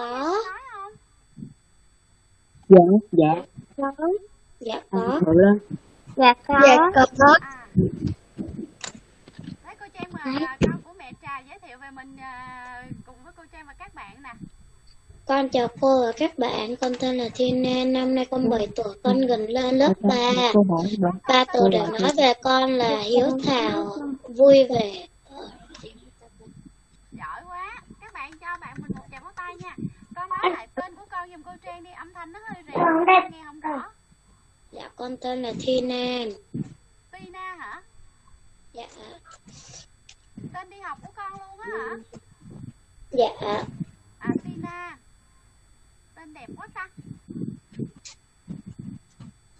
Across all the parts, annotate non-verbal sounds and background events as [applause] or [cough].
có. Dạ dạ. Có. Dạ à, có. bự lên dạ có. Dạ có. À Đấy cô Trang mời à, con của mẹ Trà giới thiệu về mình à, cùng với cô Trang và các bạn nè. Con chào cô và các bạn, con tên là Thiên An, năm nay con 7 tuổi, con gần lên lớp 3. cô hỏi bà Ba từ để nói về con là hiếu thảo, vui vẻ. giỏi quá các bạn cho bạn mình một tràng pháo tay nha con nói lại tên của con giùm cô Trang đi âm thanh nó hơi rè con nghe không rõ. Dạ con tên là Thiên An. Tina hả? Dạ, tên đi học của con luôn á hả? Dạ, à Tina. Tên đẹp quá ta.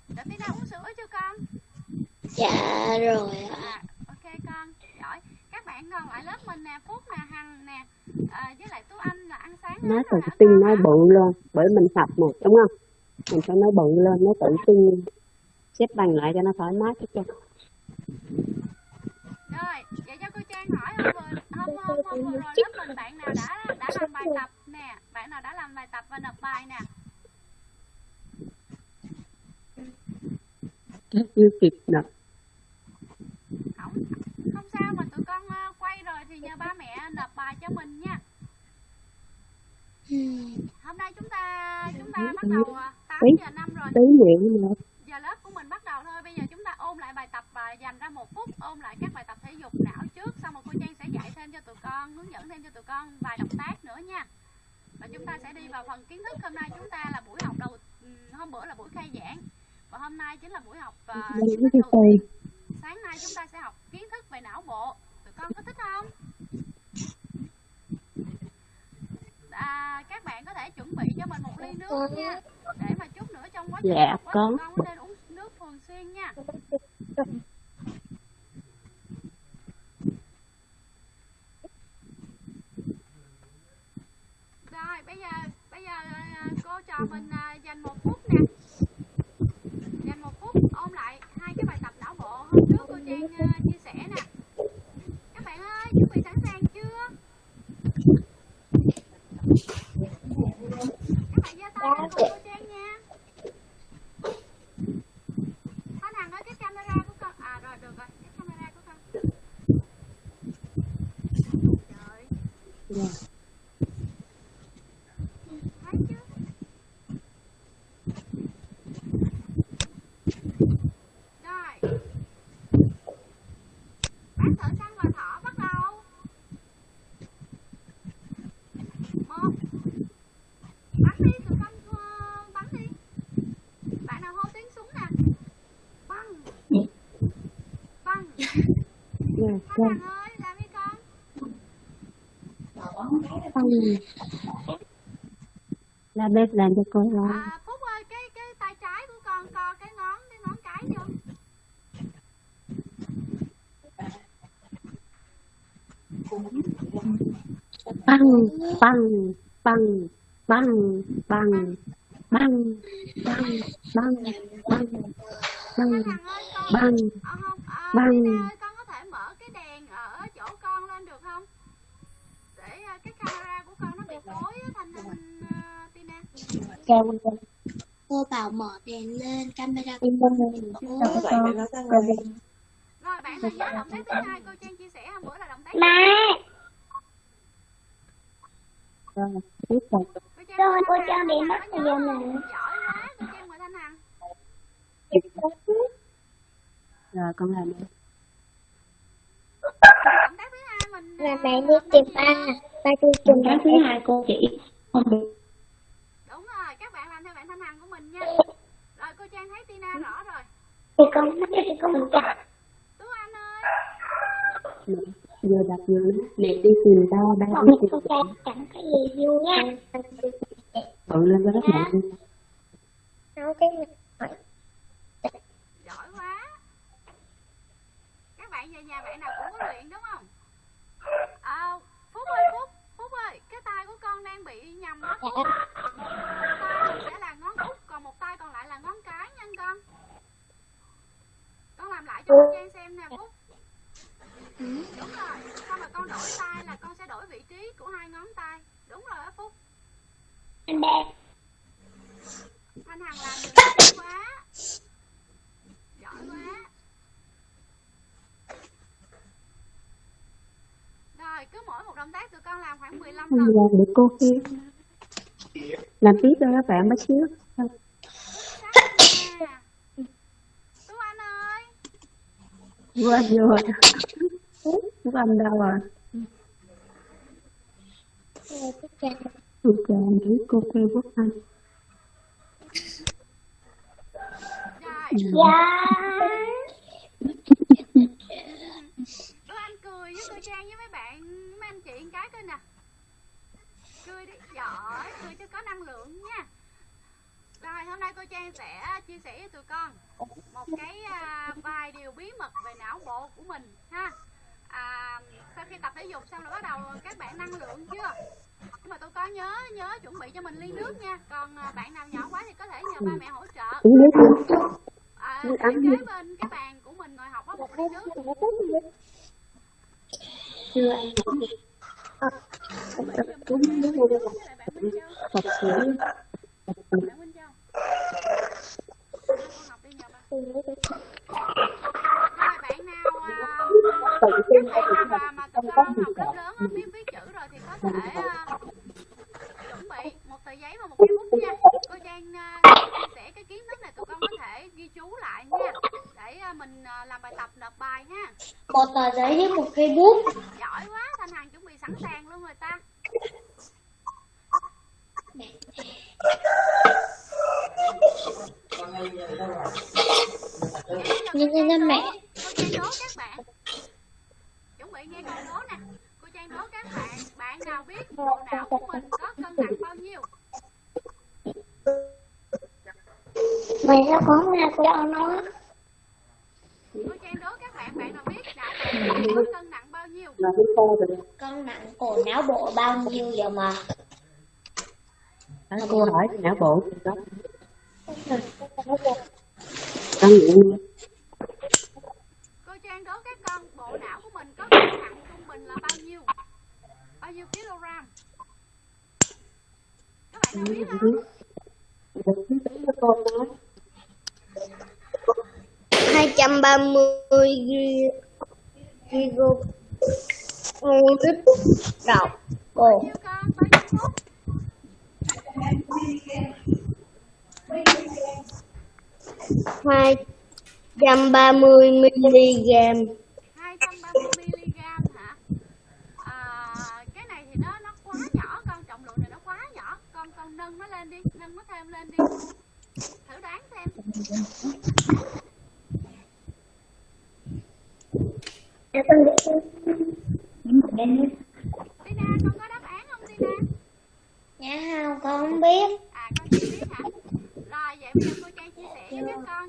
Để Tina uống sữa chưa con. Dạ rồi ạ. à ok con giỏi các bạn còn lại lớp mình nè Phúc nè Hằng nè à, với lại Tú Anh là ăn sáng hết nói tự tin nói bự lên bởi mình sập mà đúng không? Mình phải nói bự lên nói tự tin xếp bằng lại cho nó thoải mái chút cho. Rồi, vậy cho cô Trang hỏi hôm vừa hôm hôm, hôm vừa rồi lớp mình bạn nào đã đã làm bài tập nè, bạn nào đã làm bài tập và nộp bài nè. chưa kịp nè Không không sao mà tụi con ờ, quay rồi thì nhờ ba mẹ nộp bài cho mình nha. Hôm nay chúng ta chúng ta bắt đầu 8 Tí. giờ 5 rồi. Giờ lớp của mình bắt đầu thôi. Bây giờ chúng ta ôn lại bài tập và dành ra một phút ôn lại các bài tập thể dục não trước xong rồi cô Trang sẽ dạy thêm cho tụi con, hướng dẫn thêm cho tụi con vài động tác nữa nha. Và chúng ta sẽ đi vào phần kiến thức hôm nay chúng ta là buổi học đầu hôm bữa là buổi khai giảng và hôm nay chính là buổi học uh, sáng nay chúng ta sẽ học kiến thức về não bộ tụi con có thích không à, các bạn có thể chuẩn bị cho mình một ly nước nha. Để mà chút nữa trong quá trình Dạ, con. có nên uống nước thường xuyên nha. Rồi bây giờ bây giờ à, cô cho mình à, dành một phút nè. Dành một phút ôn lại hai cái bài tập não bộ. Hôm trước cô trang à, chia sẻ nè các bạn ơi chuẩn bị sẵn sàng chưa các bạn giơ tay lên cùng cô trang nha Thanh Hằng ơi cái camera của con à rồi được rồi cái camera của con trời Dạ. thấy chưa rồi bác thợ săn và thỏ bắt đầu một bắn đi tụi con ờ, bắn đi bạn nào hô tiếng súng nè bắn bắn Đi con la bếp làm cho cô lo à, phúc ơi cái cái tay trái của con co cái ngón cái ngón cái vô băng băng băng băng băng băng băng băng băng băng băng ờ, không à, Băng. Tina ơi con có thể mở cái đèn ở chỗ con lên được không để à, cái camera của con nó bị tối á thanh thanh uh, Tina cao Cô bảo mở đèn lên, camera của cô. rồi bạn hãy nhớ động tác thứ hai cô trang chia sẻ hôm bữa là động tác rồi tiếp tục cô trang Rồi, cô Trang bị mất thời gian này. giỏi quá cô trang mời thanh hằng rồi con làm đi. Động tác thứ hai mình Là à, mẹ đi tác tìm gì ba, ba đi tìm cái thứ hai cô chỉ không được đúng rồi các bạn làm theo bạn thanh hằng của mình nha rồi cô trang thấy tina rõ rồi. Thì con, thì con mình chặt. tú anh ơi. Mẹ vừa đập vừa nói mẹ đi tìm tao ba Con đi mẹ tìm Trang chẳng có gì vui nha. bự lên cho các bạn đi. Nói cái giỏi quá. Các bạn về nhà bạn nào cũng có luyện đúng không? À, phúc ơi phúc. Phúc ơi cái tay của con đang bị nhầm đó. Phúc một tay sẽ là ngón út còn một tay còn lại là ngón cái nha con con làm lại cho trang xem nè phúc. Đúng rồi. Xong rồi con đổi tay là con sẽ đổi vị trí của hai ngón tay. Đúng rồi á phúc. Anh đẹp. Thanh Hằng làm được quá. Giỏi quá. Rồi cứ mỗi một động tác tụi con làm khoảng 15 Không lần. Làm được cô kia làm tiếp cho các bạn bác xíu Chắc nha Tú Anh ơi quên rồi. Các anh đâu rồi ok nghĩ cô kia quốc anh. Dạ. Tú Anh cười với cô Trang với mấy bạn Mấy anh chị cái coi nè. Cười đi Giỏi Cười cho có năng lượng nha Rồi hôm nay cô Trang sẽ chia sẻ với tụi con Một cái à, vài điều bí mật về não bộ của mình ha. À, Sau khi tập thể dục xong là bắt đầu các bạn năng lượng chưa? Nhưng mà tụi con nhớ nhớ chuẩn bị cho mình ly nước nha. Còn à, bạn nào nhỏ quá thì có thể nhờ ba mẹ hỗ trợ. À, kế bên cái bàn của mình ngồi học có một ly nước. Chưa ăn. chuẩn bị giùm cô Trang ly nước với lại bạn Minh Châu thật sự bạn Minh Châu con học đi nhờ ba rồi bạn nào à, tự tin các có bạn được nào mà, mà tụi con học lớp lớn á, biết viết chữ rồi thì có thể à, chuẩn bị một tờ giấy và một cái bút nha cô Trang à, chia sẻ cái kiến thức này tụi con có thể ghi chú lại nha để à, mình à, làm bài tập nộp bài ha một tờ giấy với một cây bút. giỏi quá thanh hằng chuẩn bị sẵn sàng luôn rồi ta Nhân nhân nhân mẹ. cô Trang đố các bạn chuẩn bị nghe câu đố nè cô Trang đố các bạn bạn nào biết bộ não của mình có cân nặng bao nhiêu Mày sao có nghe cho nó. cô Trang đố các bạn bạn nào biết não bộ của mình có cân nặng bao nhiêu là cái cô rồi Cân nặng của não bộ bao nhiêu giờ mà? Cô hỏi thì não bộ thì đó. Cân nặng cô Trang đố các con bộ não của mình có cân nặng trung bình là bao nhiêu? Bao nhiêu kg các bạn nào biết không? Được thứ tiếng của cô nói. 230 kg lít đầu nhiêu con bao nhiêu phút hai trăm ba mươi mg 230 mg hả? À, cái này thì nó nó quá nhỏ con trọng lượng này nó quá nhỏ. Con con nâng nó lên đi, nâng nó thêm lên đi. Thử đoán xem. Tina con có đáp án không Tina? Dạ không, con không biết. À con chưa biết hả? Rồi vậy bây giờ cô Trang chia sẻ với các con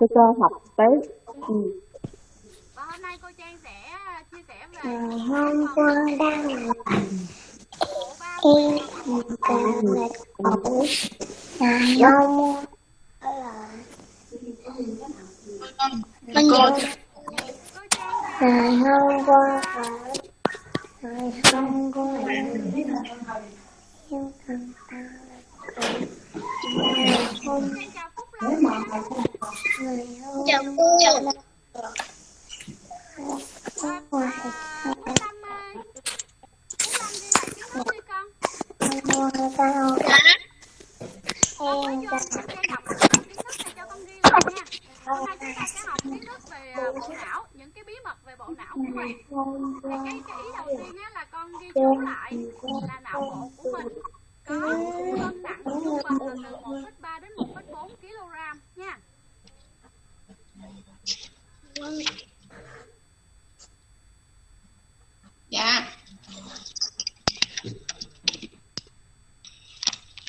cái cơ học tế ừ. và hôm nay cô Trang sẽ chia sẻ về Ngày hôm qua đang làm em càng mệt mỏi Ngày hôm Mình cô cô Trang Ngày hôm qua Ngày hôm qua Em càng tăng nha Ngày hôm Chào cô bộ não những cái bí mật về bộ não của mình cái cái ý đầu tiên là con ghi chú lại là não bộ của mình có cân nặng trung bình là từ 1,3 đến 1,4 kg nha. Dạ.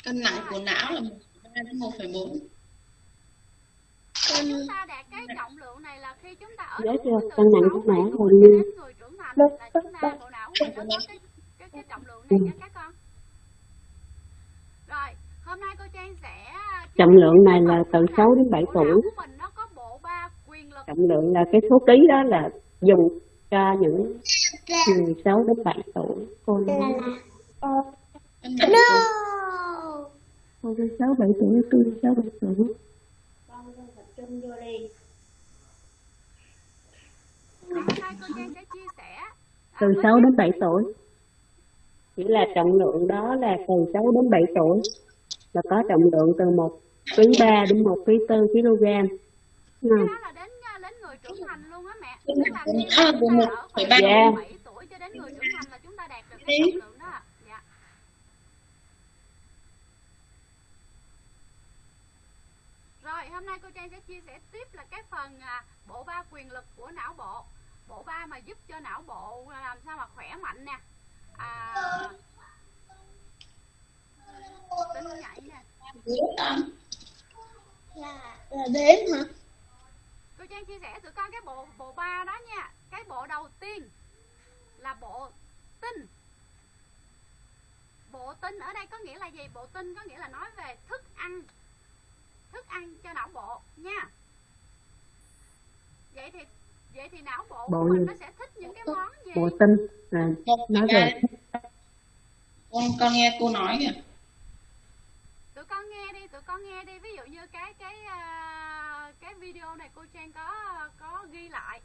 Cân nặng của não là 1,3 đến 1,4 chúng ta đạt cái trọng lượng này là khi chúng ta ở chưa? từ Cân nặng 6 của não hầu như- người trưởng thành là chúng ta bộ não của mình nó có cái cái cái trọng lượng này nha các hôm nay cô Trang sẽ trọng lượng này là từ 6 đến 7 bộ não tuổi. Của mình nó có bộ ba quyền lực. Trọng lượng là cái số ký đó là dùng cho những người 6 đến 7 tuổi. Cô nói. No! Cô nói 6 7 tuổi tôi 6 7 tuổi. Hôm nay cô Trang sẽ chia sẻ à, từ với 6 các đến 7 tuổi. chỉ là trọng lượng đó là từ 6 đến 7 tuổi là có trọng lượng từ 1 ký 3 đến 1 ký 4 kg. Cái đó là đến à, đến người trưởng thành luôn á mẹ. Tức là khi chúng ta ở 1,3 khoảng Dạ. 7 tuổi cho đến người trưởng thành là chúng ta đạt được cái trọng lượng đó dạ. Rồi hôm nay cô Trang sẽ chia sẻ tiếp là cái phần à, bộ ba quyền lực của não bộ. Bộ ba mà giúp cho não bộ làm sao mà khỏe mạnh nè. À, tính nhạy nè. Là là đếm hả? cô Trang chia sẻ tụi con cái bộ bộ ba đó nha. Cái bộ đầu tiên là bộ tinh bộ tinh ở đây có nghĩa là gì? Bộ tinh có nghĩa là nói về thức ăn. Thức ăn cho não bộ nha. Vậy thì vậy thì não bộ Bộ của mình nó sẽ thích những cái món gì? Bộ tinh là nói về con con nghe cô nói kìa con nghe đi tụi con nghe đi. Ví dụ như cái cái à, cái video này cô Trang có có ghi lại.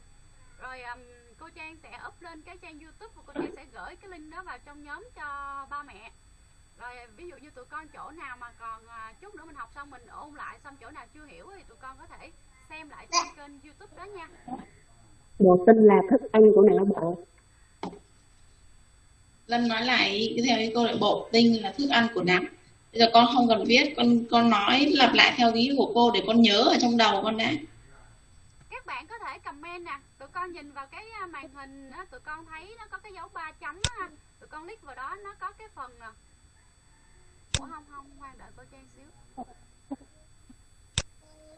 Rồi ừm, cô Trang sẽ up lên cái trang YouTube và cô Trang sẽ gửi cái link đó vào trong nhóm cho ba mẹ. Rồi ví dụ như tụi con chỗ nào mà còn à, chút nữa mình học xong mình ôn lại xong chỗ nào chưa hiểu thì tụi con có thể xem lại trên kênh YouTube đó nha. Bộ tinh là thức ăn của não bộ Lâm nói lại theo cái câu lại bộ tinh là thức ăn của não bây giờ con không cần viết con con nói lặp lại theo ý của cô để con nhớ ở trong đầu con đã. Các bạn có thể comment nè. Tụi con nhìn vào cái à, màn hình á, tụi con thấy nó có cái dấu ba chấm á tụi con click vào đó nó có cái phần à. ủa không không khoan đợi cô Trang xíu.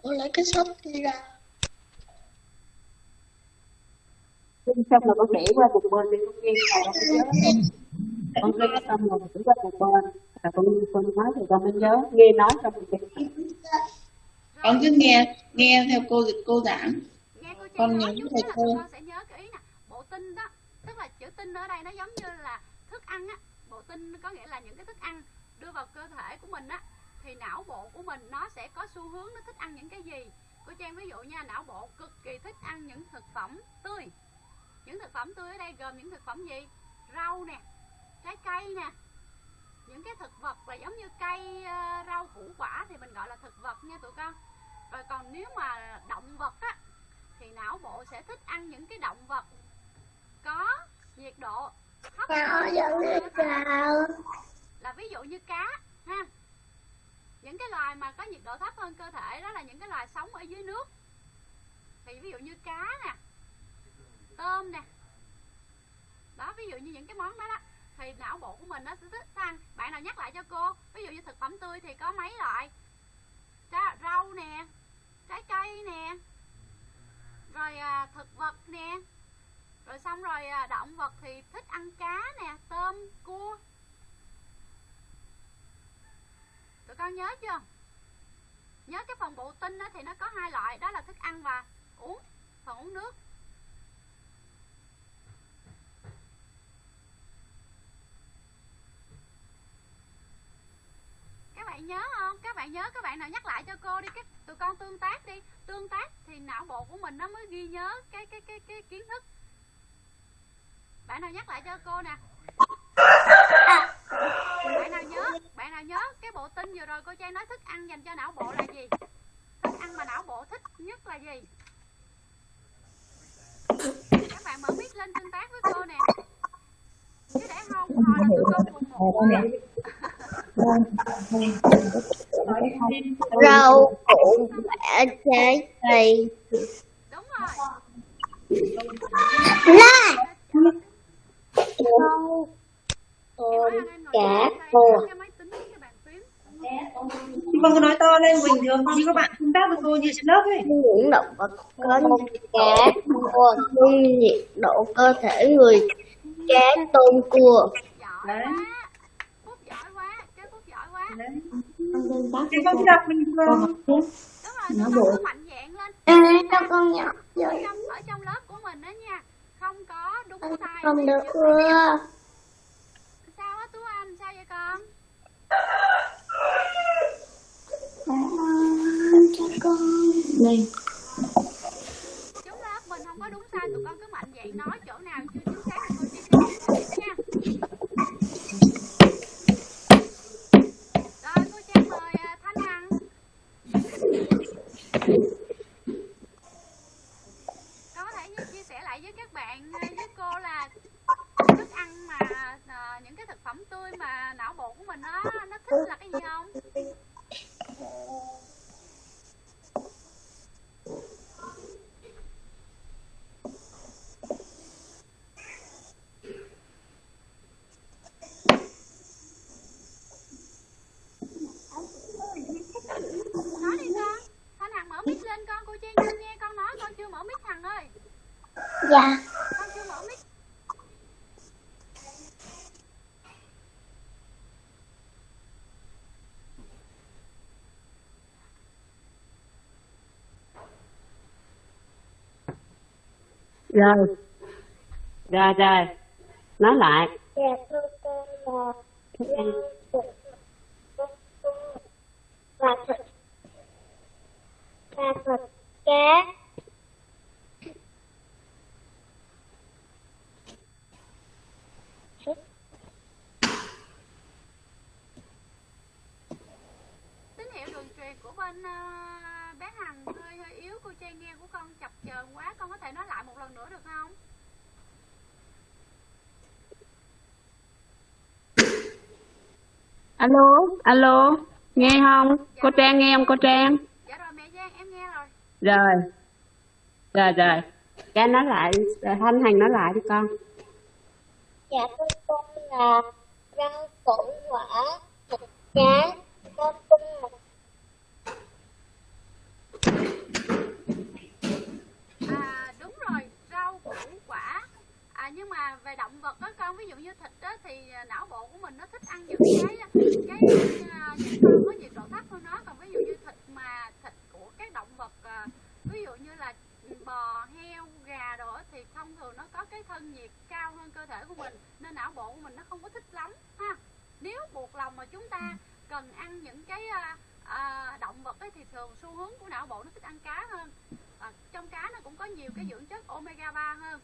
Con lấy cái sách đi ra. Xong rồi con để qua một bên đi con lại con nhớ. Con ghi xong rồi để qua một bên và con con nói thì con mới nhớ nghe nói xong rồi ghi. con cứ nghe nghe theo cô cô giảng. Nghe cô Trang Con nhớ thầy là cô. con sẽ nhớ cái ý nè bộ tinh đó. Tức là chữ tinh ở đây nó giống như là thức ăn á. Bộ tinh có nghĩa là những cái thức ăn đưa vào cơ thể của mình á. Thì não bộ của mình nó sẽ có xu hướng nó thích ăn những cái gì. Cô Trang ví dụ nha não bộ cực kỳ thích ăn những thực phẩm tươi. Những thực phẩm tươi ở đây gồm những thực phẩm gì? Rau nè trái cây nè những cái thực vật là giống như cây ờ, rau củ quả thì mình gọi là thực vật nha tụi con. Rồi còn nếu mà động vật á thì não bộ sẽ thích ăn những cái động vật có nhiệt độ thấp hơn. là ví dụ như cá ha. Những cái cái loài mà có nhiệt độ thấp hơn cơ thể đó là những cái loài sống ở dưới nước. Thì ví dụ như cá nè tôm nè. Đó ví dụ như những cái món đó đó thì não bộ của mình nó sẽ thích ăn. Bạn nào nhắc lại cho cô ví dụ như thực phẩm tươi thì có mấy loại? Ra, rau nè trái cây nè rồi à, thực vật nè. Rồi xong rồi à, động vật thì thích ăn cá nè tôm cua. Tụi con nhớ chưa? Nhớ cái phần bộ tinh đó thì nó có hai loại đó là thức ăn và uống phần uống nước. Bạn nhớ không? Các bạn nhớ các bạn nào nhắc lại cho cô đi cái tụi con tương tác đi. Tương tác thì não bộ của mình nó mới ghi nhớ cái cái cái cái kiến thức. Bạn nào nhắc lại cho cô nè. Bạn nào nhớ bạn nào nhớ cái bộ tin vừa rồi cô trang nói thức ăn dành cho não bộ là gì? Thức ăn mà não bộ thích nhất là gì? Các bạn mở mic lên tương tác với cô nè. Chứ để không hồi là tụi con cùng một rau củ quả trái cây đúng rồi rau tôm cá cua Chị cứ nói to lên bình thường như các bạn tương tác với cô như trên lớp ấy. những động vật có cá cua nhiệt độ cơ thể người cá tôm cua Đấy. quá phúc giỏi quá cái Đấy. Con cứ đọc bình thường. dạn lên. À đâu con nhỏ trong ở trong lớp của mình đó nha. Không có đúng sai. không được ưa sao á tú anh sao vậy con? Cho con này chúng lớp mình không có đúng sai tụi con cứ mạnh dạn nói chỗ nào chưa chính xác thì cô chia sẻ nha con có thể chia sẻ lại với các bạn ờ, với cô là thức ăn mà à, những cái thực phẩm tươi mà não bộ của mình nó nó thích là cái gì không nói đi con thanh hằng mở mic lên con cô trang chưa nghe con nói con chưa mở mic hằng ơi dạ con chưa mở mic rồi rồi rồi nói lại dạ thưa con là thức ăn và thịt và thịt cá của bên ờ, bé hằng hơi hơi yếu. Cô trang nghe của con chập chờn quá con có thể nói lại một lần nữa được không? [coughs] Alo alo nghe không? Cô trang nghe không cô trang? Dạ rồi mẹ giang em nghe rồi. Rồi. Rồi rồi. Cha nói lại thanh hằng nói lại đi con. Dạ thưa con là rau củ quả thịt cá con cung một à đúng rồi rau củ quả à nhưng mà về động vật đó con. Ví dụ như thịt đó thì à, não bộ của mình nó thích ăn những cái à, cái nhiệt những con có nhiệt độ thấp hơn nó. Còn ví dụ như thịt mà thịt của các động vật ví dụ như là bò heo gà đồ thì thông thường nó có cái thân nhiệt cao hơn cơ thể của mình nên não bộ của mình nó không có thích lắm ha. Nếu buộc lòng mà chúng ta cần ăn những cái à, động vật ấy, thì thường xu hướng của não bộ nó thích ăn cá hơn. À, trong cá nó cũng có nhiều cái dưỡng chất omega 3 hơn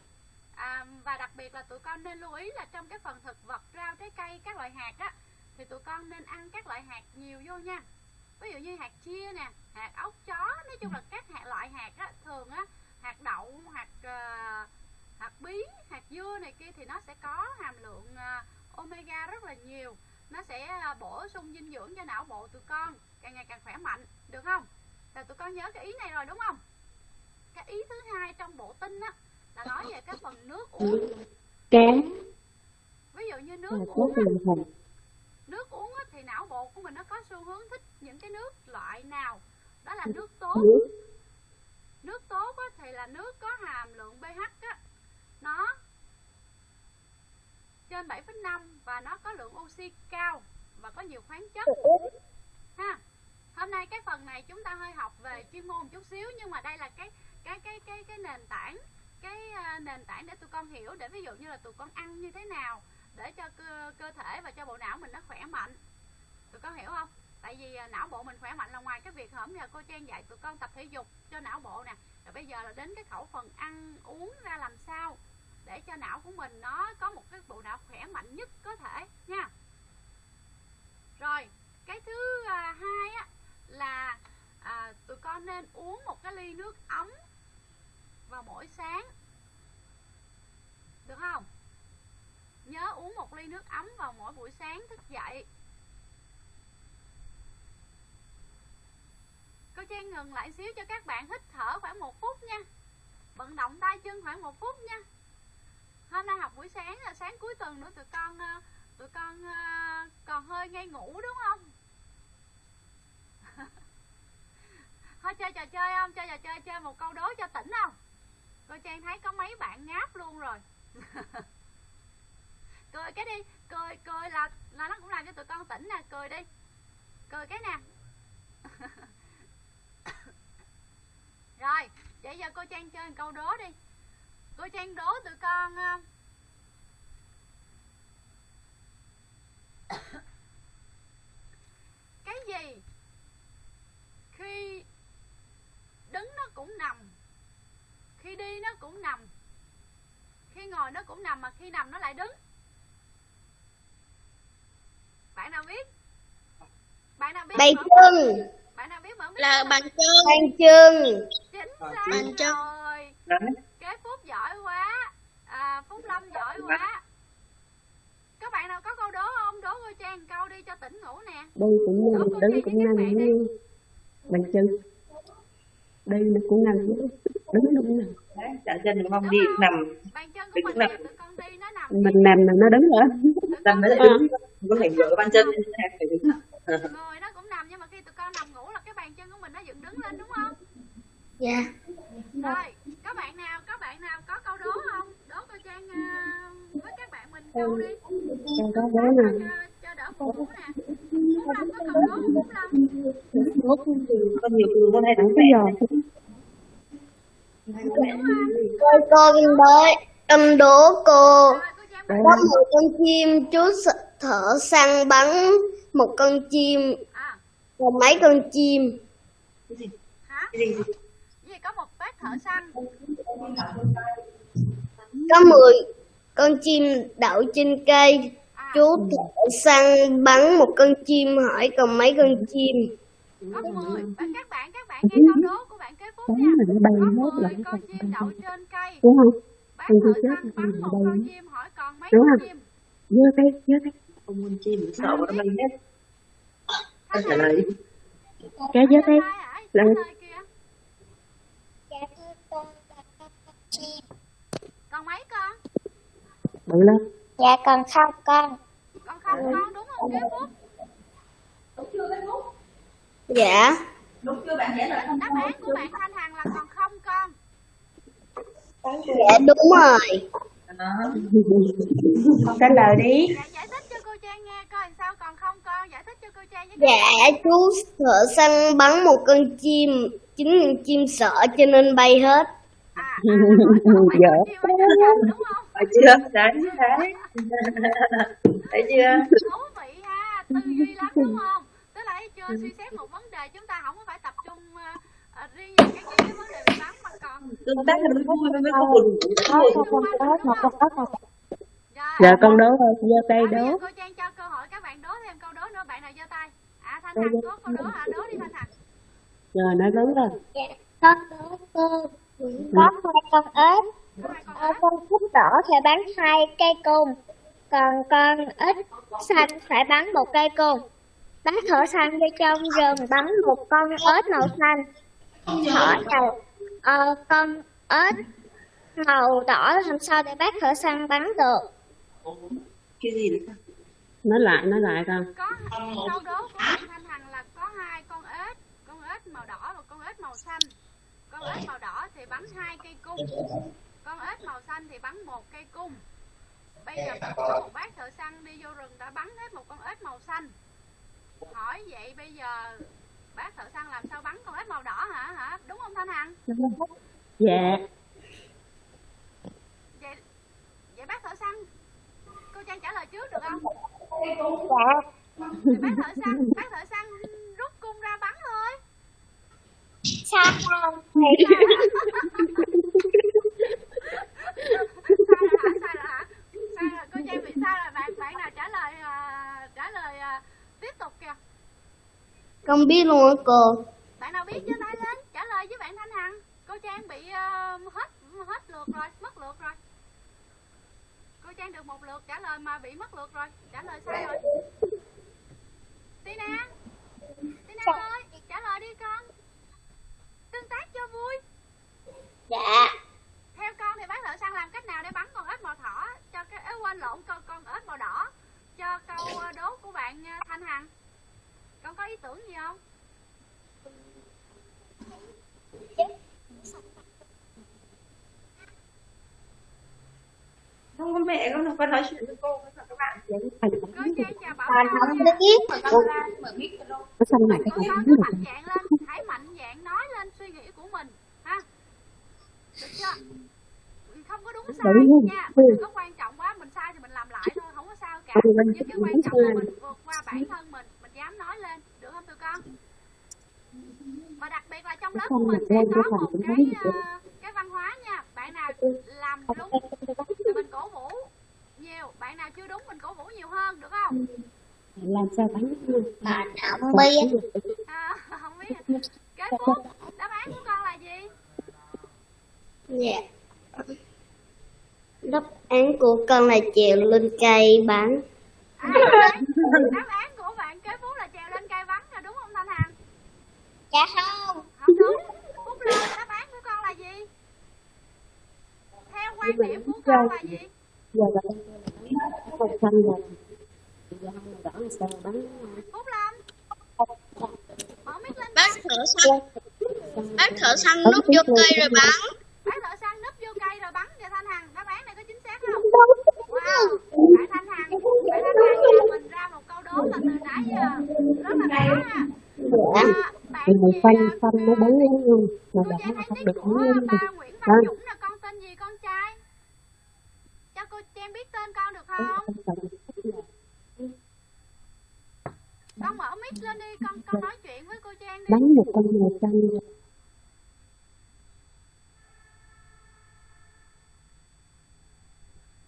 à, và đặc biệt là tụi con nên lưu ý là trong cái phần thực vật rau trái cây các loại hạt á thì tụi con nên ăn các loại hạt nhiều vô nha. Ví dụ như hạt chia nè hạt ốc chó nói chung là các hạt loại hạt á thường á hạt đậu hạt uh, hạt bí hạt dưa này kia thì nó sẽ có hàm lượng uh, omega rất là nhiều. Nó sẽ uh, bổ sung dinh dưỡng cho não bộ tụi con càng ngày càng khỏe mạnh được không? Là tụi con nhớ cái ý này rồi đúng không? Cái ý thứ hai trong bộ tinh á là nói về cái phần nước uống. Cám ví dụ như là nước tốt uống á, nước uống á, thì não bộ của mình nó có xu hướng thích những cái nước loại nào? Đó là nước tốt. Nước. Nước tốt á, thì là nước có hàm lượng pH á, nó trên 7,5 và nó có lượng oxy cao và có nhiều khoáng chất. Ha. Hôm nay cái phần này chúng ta hơi học về chuyên môn một chút xíu nhưng mà đây là cái cái cái cái cái nền tảng cái ờ, nền tảng để tụi con hiểu để ví dụ như là tụi con ăn như thế nào để cho cơ, cơ thể và cho bộ não mình nó khỏe mạnh. Tụi con hiểu không? Tại vì ờ, não bộ mình khỏe mạnh là ngoài cái việc hổm giờ cô trang dạy tụi con tập thể dục cho não bộ nè rồi bây giờ là đến cái khẩu phần ăn uống ra làm sao để cho não của mình nó có một cái bộ não khỏe mạnh nhất có thể nha. Rồi cái thứ ờ, hai á là à, tụi con nên uống một cái ly nước ấm vào mỗi sáng. Được không? Nhớ uống một ly nước ấm vào mỗi buổi sáng thức dậy. Cô trang ngừng lại xíu cho các bạn hít thở khoảng một phút nha. Vận động tay chân khoảng một phút nha. Hôm nay học buổi sáng là sáng cuối tuần nữa, tụi con ờ, tụi con ờ, còn hơi ngay ngủ đúng không? [laughs] Thôi chơi trò chơi không? Chơi trò chơi chơi một câu đố cho tỉnh không? Cô trang thấy có mấy bạn ngáp luôn rồi. [laughs] Cười cái đi cười cười là là nó cũng làm cho tụi con tỉnh nè cười đi. Cười cái nè. [coughs] Rồi vậy giờ cô trang chơi một câu đố đi. Cô trang đố tụi con ờ, [coughs] cái gì khi đứng nó cũng nằm khi đi nó cũng nằm. Khi ngồi nó cũng nằm mà khi nằm nó lại đứng. Bạn nào biết? Bạn nào biết Bàn chân, bạn nào biết mở mic là bàn chân bàn chân, chính Bàn xác chân. rồi. Đấy. kế phúc giỏi quá. À, phúc lâm giỏi quá. Các bạn nào có câu đố không? Đố cô trang câu đi cho tỉnh ngủ nè. Đi cũng nằm, đứng cũng nằm như Bàn chân Đi nó cũng nằm Đứng nó nằm Đấy, chạm chân không? Đi nằm, Đứng mình nằm. con nó Mình nằm là nó đứng tụi nằm con đi, đứng. Có thể dựa bàn chân lên thế, phải đứng. người nó cũng nằm nhưng mà khi tụi con nằm ngủ là cái bàn chân của mình nó dựng đứng lên đúng không? Dạ, rồi các bạn nào các bạn nào có câu đố không? Đố cô trang à, với các bạn mình câu đi. Cho có cho, nè cho, cho đỡ buồn nè. Phúc lâm có câu đố không phúc lâm Có nhiều từ môn hay Không đúng cô con đố, con đố cô. Có một con chim chú thợ săn bắn một con chim và mấy con chim. Hả gì? gì có một bác thợ săn Có 10 con chim đậu trên cây. à Chú thợ săn bắn một con chim hỏi còn mấy con chim. có 10 và các bạn các bạn nghe câu đố nha. là nó bay hết 10 lại con chim đậu trên cây. Đúng không? Con thợ chim chết thì bay con hết. chim hỏi còn mấy Đúng con không? chim. Dơ tay, dơ tay Không muốn chim, sợ nó bay hết. Thả Trả lời đi. Cái dơ tay Là- kìa còn mấy con? Bự lên dạ còn không con. Còn không con đúng không? Kế phúc Dạ, đáp án của bạn thanh hằng là còn không con dạ đúng rồi. Đó. [laughs] Trả lời đi dạ giải thích cho cô trang nghe coi sao còn không con giải thích cho cô trang với Dạ, chú thợ săn bắn một con chim. Chính con chim sợ cho nên bay hết. à, à con cây, đúng không Thấy chưa? Đấy, đấy. Thấy chưa? thú vị ha tư duy lắm đúng không tức là chưa suy xét một vấn đề chúng ta không có phải Tương tác thì mới có có, có. rồi Giờ con đố thôi, giơ tay à, đố. Cô trang cho cơ hội các bạn đố thêm câu đố nữa. Bạn nào giơ tay? À thanh hằng có câu đố. Hả đố đi thanh hằng. Rồi nó lớn lên con có cô có hai con ếch. Có hai con ếch. con thích đỏ thì bán hai cây côn. Còn con ếch xanh phải bắn một cây cung. Bác thợ săn đi trong rừng bắn một con ếch màu xanh. Hỏi đầu ờ, con ếch màu đỏ làm sao để bác thợ săn bắn được? cái gì đấy nói lại nói lại con có câu đố của thanh hằng là có hai con ếch con ếch màu đỏ và con ếch màu xanh. Con ếch màu đỏ thì bắn hai cây cung. Con ếch màu xanh thì bắn một cây cung. Bây giờ có một bác thợ săn đi vô rừng đã bắn hết một con ếch màu xanh. Hỏi vậy bây giờ bác thợ săn làm sao bắn con ếch màu đỏ hả? Hả? Đúng không thanh hằng? Dạ. Vậy vậy bác thợ săn cô trang trả lời trước được không? Dạ. thì bác thợ săn bác thợ săn rút cung ra bắn thôi? Sao? Không? sai rồi hả? Sai rồi hả? Sai rồi cô trang bị sai rồi bạn bạn nào trả lời à, trả lời à, tiếp tục kìa Con biết luôn á cô. bạn nào biết giơ tay lên trả lời với bạn thanh hằng. Cô trang bị à, hết hết lượt rồi mất lượt rồi. Cô trang được một lượt trả lời mà bị mất lượt rồi. Trả lời sai rồi. Tina tina ơi trả lời đi con. Tương tác cho vui. Dạ. theo con thì bác thợ săn làm cách nào để bắn con ếch màu thỏ cho cái ế quên lộn con con ếch màu đỏ cho câu ờ, đố của bạn ờ, thanh hằng con có ý tưởng gì không? Không có mẹ con con nói chuyện với cô với các bạn cô trang chào bảo Châu không nha. biết. xanh lại cái cô con có cái mạnh dạng lên hãy mạnh dạng nói lên suy nghĩ của mình ha. Được chưa? Không có đúng sai nha. Đừng có quan trọng quá mình sai thì mình làm lại thôi không có sao cả. Nhưng cái quan trọng là mình vượt qua bản thân mình mình dám nói lên được không tụi con và đặc biệt là trong lớp của mình sẽ có một cái ờ, cái văn hóa nha. Bạn nào làm đúng thì mình cổ vũ nhiều. Bạn nào chưa đúng mình cổ vũ nhiều hơn được không? Làm sao bắn Mà [laughs] không biết. à, không biết. Kế tiếp đáp án của con là gì? Dạ. Đáp án của con là trèo lên cây bắn. à, đáp án- của bạn kế phú là trèo lên cây bắn là đúng không thanh hằng? Dạ không. Không phúc lên đáp án của con là gì? Theo quan điểm của con là gì? Giờ là con xanh đỏ là sao bắn phúc lâm. Mở mic lên Bác thợ săn. Bác thợ săn núp vô cây rồi bắn. bác thợ săn núp vô cây rồi bắn kìa thanh hằng. Đáp án này có chính xác không? Wow. Bạn thanh hằng. Bạn thanh hằng. Nhà mình ra một câu đố là từ nãy giờ. Rất là khó ha bạn thì mày gì quanh à, nó bắn luôn mà hay không được bắn ba Nguyễn Văn Dũng là con tên gì con trai? Cho cô Trang biết tên con được không? con mở mic lên đi con con nói chuyện với cô Trang đi. Bắn một con màu xanh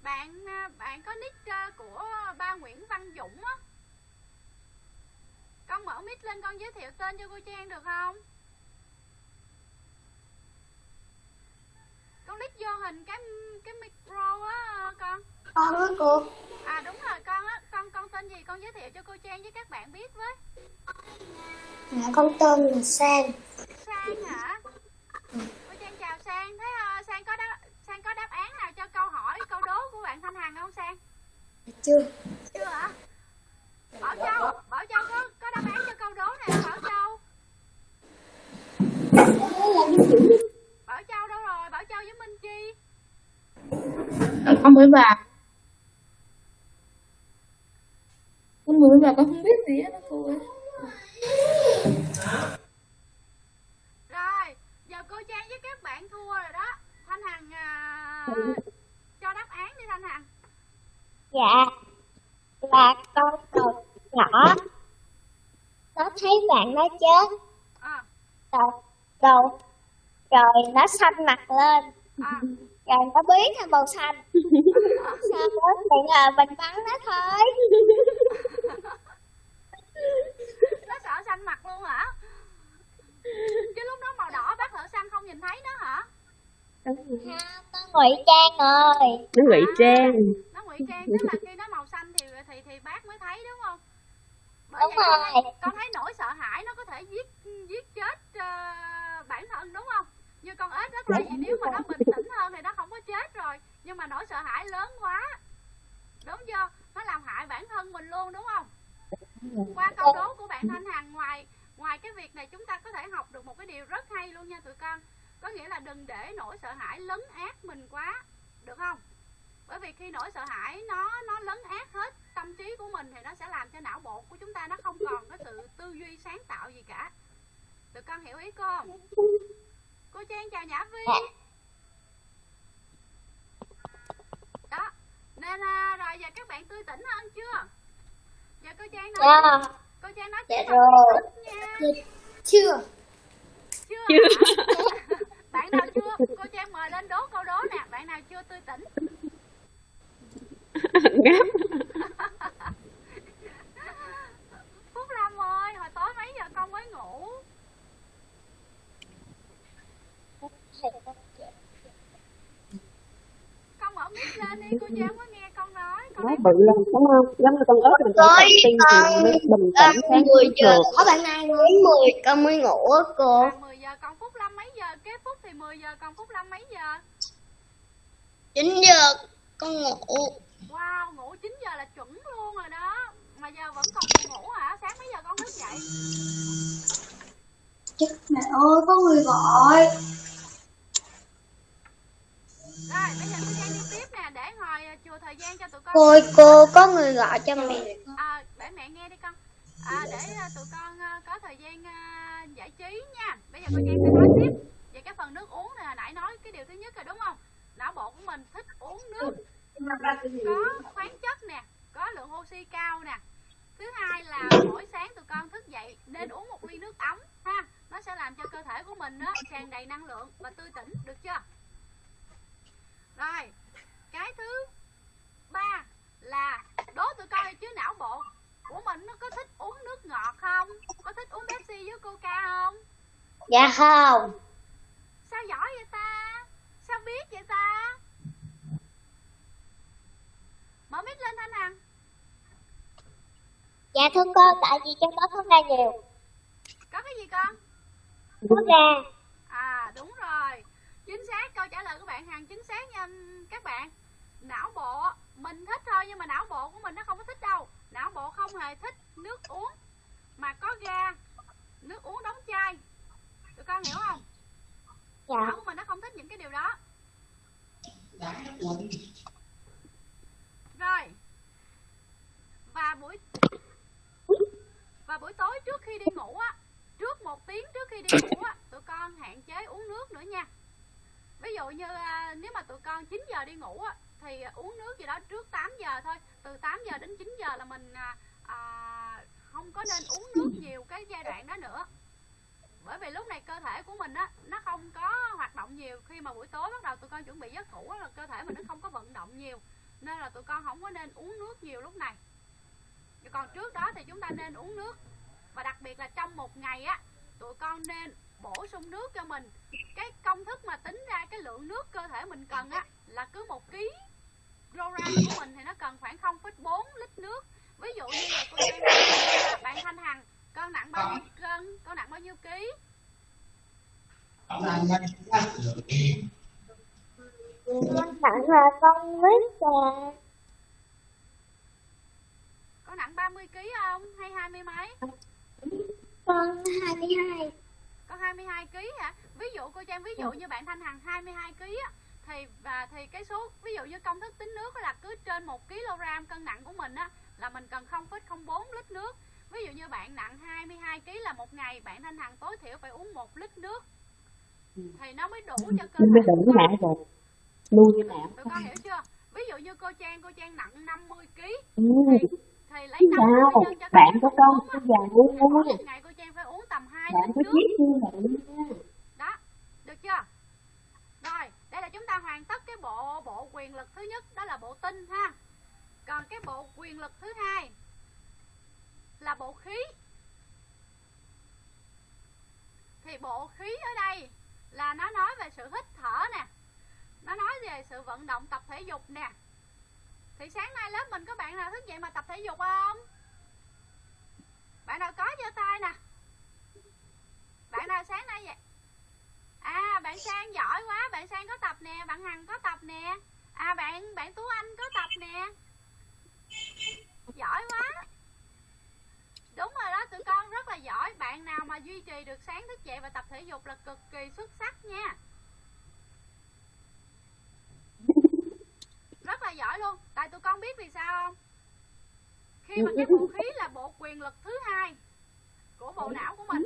bạn à, bạn có nick à, của ba Nguyễn Văn Dũng á con mở mic lên con giới thiệu tên cho cô Trang được không? Con click vô hình cái cái micro á con. Con á cô. à đúng rồi con á con con tên gì con giới thiệu cho cô Trang với các bạn biết với. Dạ, con tên là Sang. Sang hả? Cô Trang chào Sang. Thế à, Sang có đáp Sang có đáp án nào cho câu hỏi câu đố của bạn Thanh Hằng không Sang? Chưa. chưa hả? Bảo Châu Bảo Châu có có đáp án cho câu đố này không Bảo Châu Bảo Châu đâu rồi Bảo Châu với Minh Chi con mới vào con mới vào con không biết gì hết đó cô ơi rồi giờ cô Trang với các bạn thua rồi đó Thanh Hằng à, cho đáp án đi Thanh Hằng Dạ. Là con cầu nhỏ. Nó thấy bạn nó chết. à, Rồi, rồi, rồi nó xanh mặt lên. à, Rồi nó biến thành màu xanh sao? Chuyện là mình bắn nó thôi. [laughs] Nó sợ xanh mặt luôn hả? Chứ lúc đó màu đỏ bác thợ xanh không nhìn thấy nó hả? Không nó ngụy trang rồi. Nó ngụy à, trang. nó ngụy trang. Tức là khi nó màu xanh thì thì thì bác mới thấy đúng không? Bởi đúng rồi. con thấy nỗi sợ hãi nó có thể giết giết chết uh, bản thân đúng không? Như con ếch đó thì nếu mà nó bình tĩnh hơn thì nó không có chết rồi nhưng mà nỗi sợ hãi lớn quá. Đúng chưa? Nó làm hại bản thân mình luôn, đúng không? Qua câu đố của bạn Thanh Hằng, ngoài ngoài cái việc này chúng ta có thể học được một cái điều rất hay luôn nha tụi con. Có nghĩa là đừng để nỗi sợ hãi lấn át mình quá, được không? Bởi vì khi nỗi sợ hãi nó nó lấn át hết tâm trí của mình thì nó sẽ làm cho não bộ của chúng ta nó không còn cái sự tư duy sáng tạo gì cả. Tụi con hiểu ý cô không? Cô Trang chào Nhã Vi. Ờ đó nên à, rồi giờ các bạn tươi tỉnh hơn chưa? Giờ cô Trang nói Dạ. cô Trang nói Dạ rồi. nha. Chưa. chưa hả? [laughs] bạn nào chưa? Cô Trang mời lên đố câu đố nè. Bạn nào chưa tươi tỉnh? [laughs] Phúc Lâm ơi hồi tối mấy giờ con mới ngủ? Con mở mic lên đi cô Trang có nói bự lên đúng không? Giống như con ớt mình phải Tối tập tin con thì mới bình à, tĩnh sáng 10 giờ. có bạn ai nói 10 con mới ngủ á cô. À, 10 giờ còn Phúc Lâm mấy giờ? Kế Phúc thì 10 giờ còn Phúc Lâm mấy giờ? 9 giờ con ngủ. Wow ngủ 9 giờ là chuẩn luôn rồi đó. Mà giờ vẫn còn ngủ hả? Sáng mấy giờ con thức dậy? Chết mẹ ơi có người gọi rồi bây giờ cô Trang đi tiếp nè để hồi à, chừa thời gian cho tụi con Cô cô có người gọi cho mẹ à, để mẹ nghe đi con. À, để tụi con có thời gian giải trí nha. Bây giờ cô Trang sẽ nói tiếp về cái phần nước uống này hồi nãy nói cái điều thứ nhất rồi đúng không? Não bộ của mình thích uống nước có khoáng chất nè có lượng oxy cao nè. Thứ hai là mỗi sáng tụi con thức dậy nên uống một ly nước ấm ha. Nó sẽ làm cho cơ thể của mình á tràn đầy năng lượng và tươi tỉnh được chưa rồi cái thứ ba là đố tụi con đi chứ não bộ của mình nó có thích uống nước ngọt không? Có thích uống Pepsi với Coca không? Dạ không. Sao giỏi vậy ta? Sao biết vậy ta? Mở mic lên thanh hằng. Dạ thưa cô, tại vì trong đó có ga nhiều. có cái gì con? Có ga. Chính xác. Câu trả lời của bạn hằng chính xác nha các bạn. Não bộ mình thích thôi nhưng mà não bộ của mình nó không có thích đâu. Não bộ không hề thích nước uống mà có ga nước uống đóng chai. Tụi con hiểu không? Dạ. não của mình nó không thích những cái điều đó. Rồi. Và buổi và buổi tối trước khi đi ngủ á trước một tiếng trước khi đi ngủ á tụi con hạn chế uống nước nữa nha ví dụ như à, nếu mà tụi con 9 giờ đi ngủ á thì uống nước gì đó trước 8 giờ thôi. Từ 8 giờ đến 9 giờ là mình à, à, không có nên uống nước nhiều cái giai đoạn đó nữa. Bởi vì lúc này cơ thể của mình á nó không có hoạt động nhiều. Khi mà buổi tối bắt đầu tụi con chuẩn bị giấc ngủ á, là cơ thể mình nó không có vận động nhiều. Nên là tụi con không có nên uống nước nhiều lúc này. Còn trước đó thì chúng ta nên uống nước. Và đặc biệt là trong một ngày á tụi con nên bổ sung nước cho mình. Cái công thức mà tính ra cái lượng nước cơ thể mình cần á là cứ một ký program của mình thì nó cần khoảng 0,4 lít nước. Ví dụ như là cô Trang nói, bạn Thanh Hằng con nặng bao nhiêu cân con nặng bao nhiêu ký? Con nặng là con nít à. con nặng 30 kg không? Hay hai mươi mấy? Con 22. Con 22 kg hả? Ví dụ cô Trang ví dụ như bạn Thanh Hằng 22 kg á thì và thì cái số ví dụ như công thức tính nước là cứ trên 1 kg cân nặng của mình á là mình cần 0,04 lít nước. Ví dụ như bạn nặng 22 kg là một ngày bạn Thanh Hằng tối thiểu phải uống 1 lít nước. Thì nó mới đủ cho cơ thể đỉnh não rồi. Nuôi não tụi con hiểu chưa? Ví dụ như cô Trang cô Trang nặng 50 kg ừ. thì lấy sao 50 nhân cho bạn có con cái già uống uống ngày cô Trang phải uống tầm 2 bạn có chiếc như vậy đó được chưa? Rồi đây là chúng ta hoàn tất cái bộ bộ quyền lực thứ nhất đó là bộ tinh ha. Còn cái bộ quyền lực thứ hai là bộ khí. Thì bộ khí ở đây là nó nói về sự hít thở nè nó nói về sự vận động tập thể dục nè. Thì sáng nay lớp mình có bạn nào thức dậy mà tập thể dục không? Bạn nào có giơ tay nè bạn nào sáng nay vậy? À bạn sang giỏi quá, bạn sang có tập nè, bạn hằng có tập nè. À bạn bạn tú anh có tập nè. Giỏi quá. Đúng rồi đó, tụi con rất là giỏi. Bạn nào mà duy trì được sáng thức dậy và tập thể dục là cực kỳ xuất sắc nha. Rất là giỏi luôn. Tại tụi con biết vì sao không? Khi mà cái bộ khí là bộ quyền lực thứ hai của bộ não của mình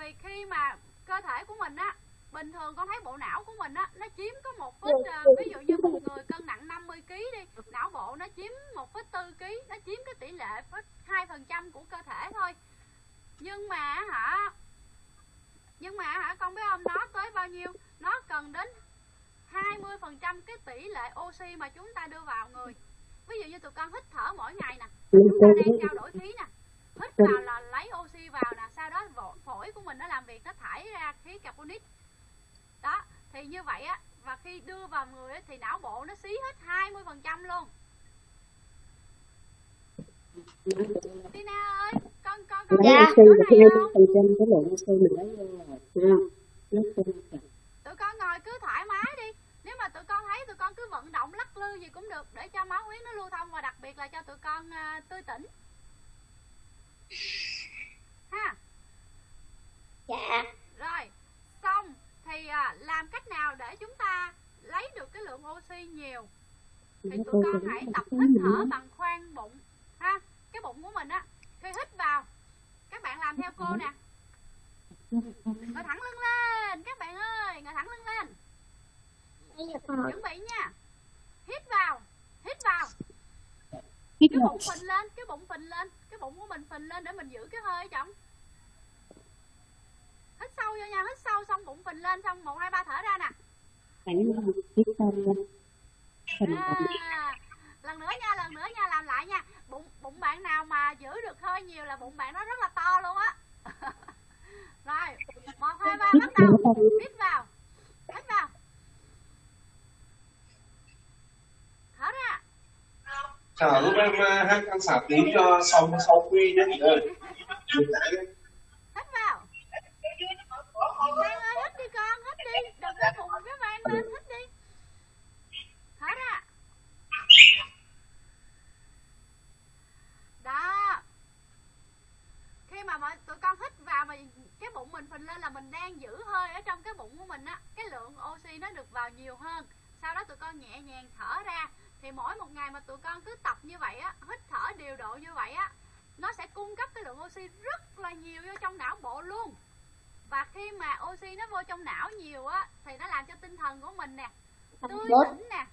vì khi mà cơ thể của mình á bình thường con thấy bộ não của mình á nó chiếm có một phít ờ, ví dụ như một người cân nặng 50 kg đi não bộ nó chiếm một phít tư kg nó chiếm cái tỷ lệ phít hai phần trăm của cơ thể thôi. Nhưng mà hả nhưng mà hả con biết không nó tới bao nhiêu? Nó cần đến 20 phần trăm cái tỷ lệ oxy mà chúng ta đưa vào người. Ví dụ như tụi con hít thở mỗi ngày nè chúng ta đang trao đổi khí nè hít vào là lấy oxy vào nè sau đó phổi của mình nó làm việc nó thải ra khí carbonic. Đó thì như vậy á và khi đưa vào người á, thì não bộ nó xí hết 20 phần trăm luôn. Tina ơi con con con hai không phần trăm cái lượng oxy mình lấy rồi tụi con ngồi cứ thoải mái đi. Nếu mà tụi con thấy tụi con cứ vận động lắc lư gì cũng được để cho máu huyết nó lưu thông và đặc biệt là cho tụi con à, tươi tỉnh. Ha Dạ. rồi xong. Thì à, làm cách nào để chúng ta lấy được cái lượng oxy nhiều? Thì tụi con hãy tập hít thở bằng khoang bụng. Ha cái bụng của mình á khi hít vào các bạn làm theo cô nè. Ngồi thẳng lưng lên các bạn ơi ngồi thẳng lưng lên. Chuẩn bị nha. Hít vào hít vào. Cái bụng phình lên cái bụng phình lên cái bụng của mình phình lên để mình giữ cái hơi hít sâu vô nha hít sâu xong bụng phình lên xong một hai ba thở ra nè. À, lần nữa nha lần nữa nha làm lại nha. Bụng bụng bạn nào mà giữ được hơi nhiều là bụng bạn nó rất là to luôn á. [laughs] Rồi một hai ba bắt đầu. Thở vào hít vào hít vào. Thở ra. Chờ lúc em hát ăn xả tí cho xong sau quy nhé. [laughs] Chị ơi. hít vào Lan ơi hít đi con hít đi đừng có phụng cái van lên thích đi thở ra đó khi mà mọi tụi con hít vào mà cái bụng mình phình lên là mình đang giữ hơi ở trong cái bụng của mình á cái lượng oxy nó được vào nhiều hơn sau đó tụi con nhẹ nhàng thở ra thì mỗi một ngày mà tụi con cứ tập như vậy á, hít thở điều độ như vậy á, nó sẽ cung cấp cái lượng oxy rất là nhiều vô trong não bộ luôn và khi mà oxy nó vô trong não nhiều á thì nó làm cho tinh thần của mình nè tươi tỉnh nè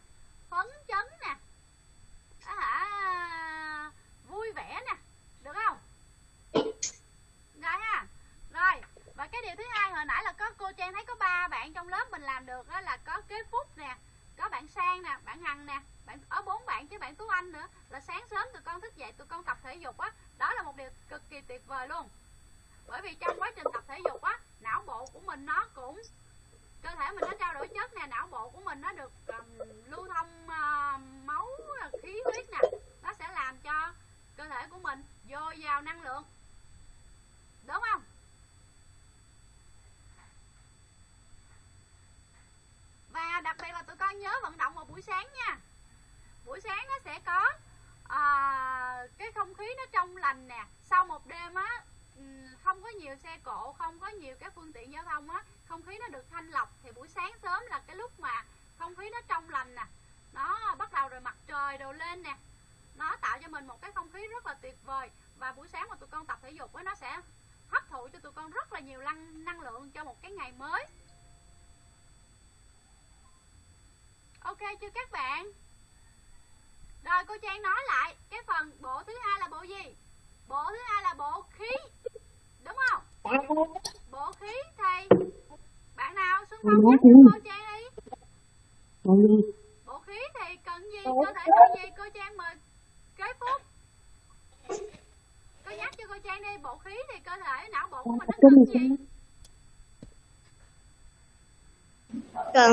phấn chấn nè á hả vui vẻ nè được không? Rồi ha. Rồi và cái điều thứ hai hồi nãy là có cô trang thấy có ba bạn trong lớp mình làm được đó là có kế phúc nè có bạn sang nè bạn hằng nè bạn ở bốn bạn chứ bạn tú anh nữa là sáng sớm tụi con thức dậy tụi con tập thể dục á. Đó là một điều cực kỳ tuyệt vời luôn. Bởi vì trong quá trình tập thể dục á não bộ của mình nó cũng cơ thể mình nó trao đổi chất nè não bộ của mình nó được um, lưu thông uh, máu khí huyết nè. Nó sẽ làm cho cơ thể của mình dồi dào năng lượng. Đúng không? Và đặc biệt là tụi con nhớ vận động vào buổi sáng nha. Buổi sáng nó sẽ có à, cái không khí nó trong lành nè. Sau một đêm á Ừ, không có nhiều xe cộ, không có nhiều các phương tiện giao thông á, không khí nó được thanh lọc thì buổi sáng sớm là cái lúc mà không khí nó trong lành nè. Nó bắt đầu rồi mặt trời đồ lên nè. Nó tạo cho mình một cái không khí rất là tuyệt vời và buổi sáng mà tụi con tập thể dục á, nó sẽ hấp thụ cho tụi con rất là nhiều năng năng lượng cho một cái ngày mới. Ok chưa các bạn? Rồi cô Trang nói lại, cái phần bộ thứ hai là bộ gì? Bộ thứ hai là bộ khí bộ khí thì bạn nào xung phong nhắc cô Trang đi. Bộ khí. Thì cần gì? Cơ thể cần gì? Cô Trang mời. Kế phúc. Cô nhắc cho cô Trang đi. Bộ khí thì cơ thể não bộ của mình nó cần gì? Cần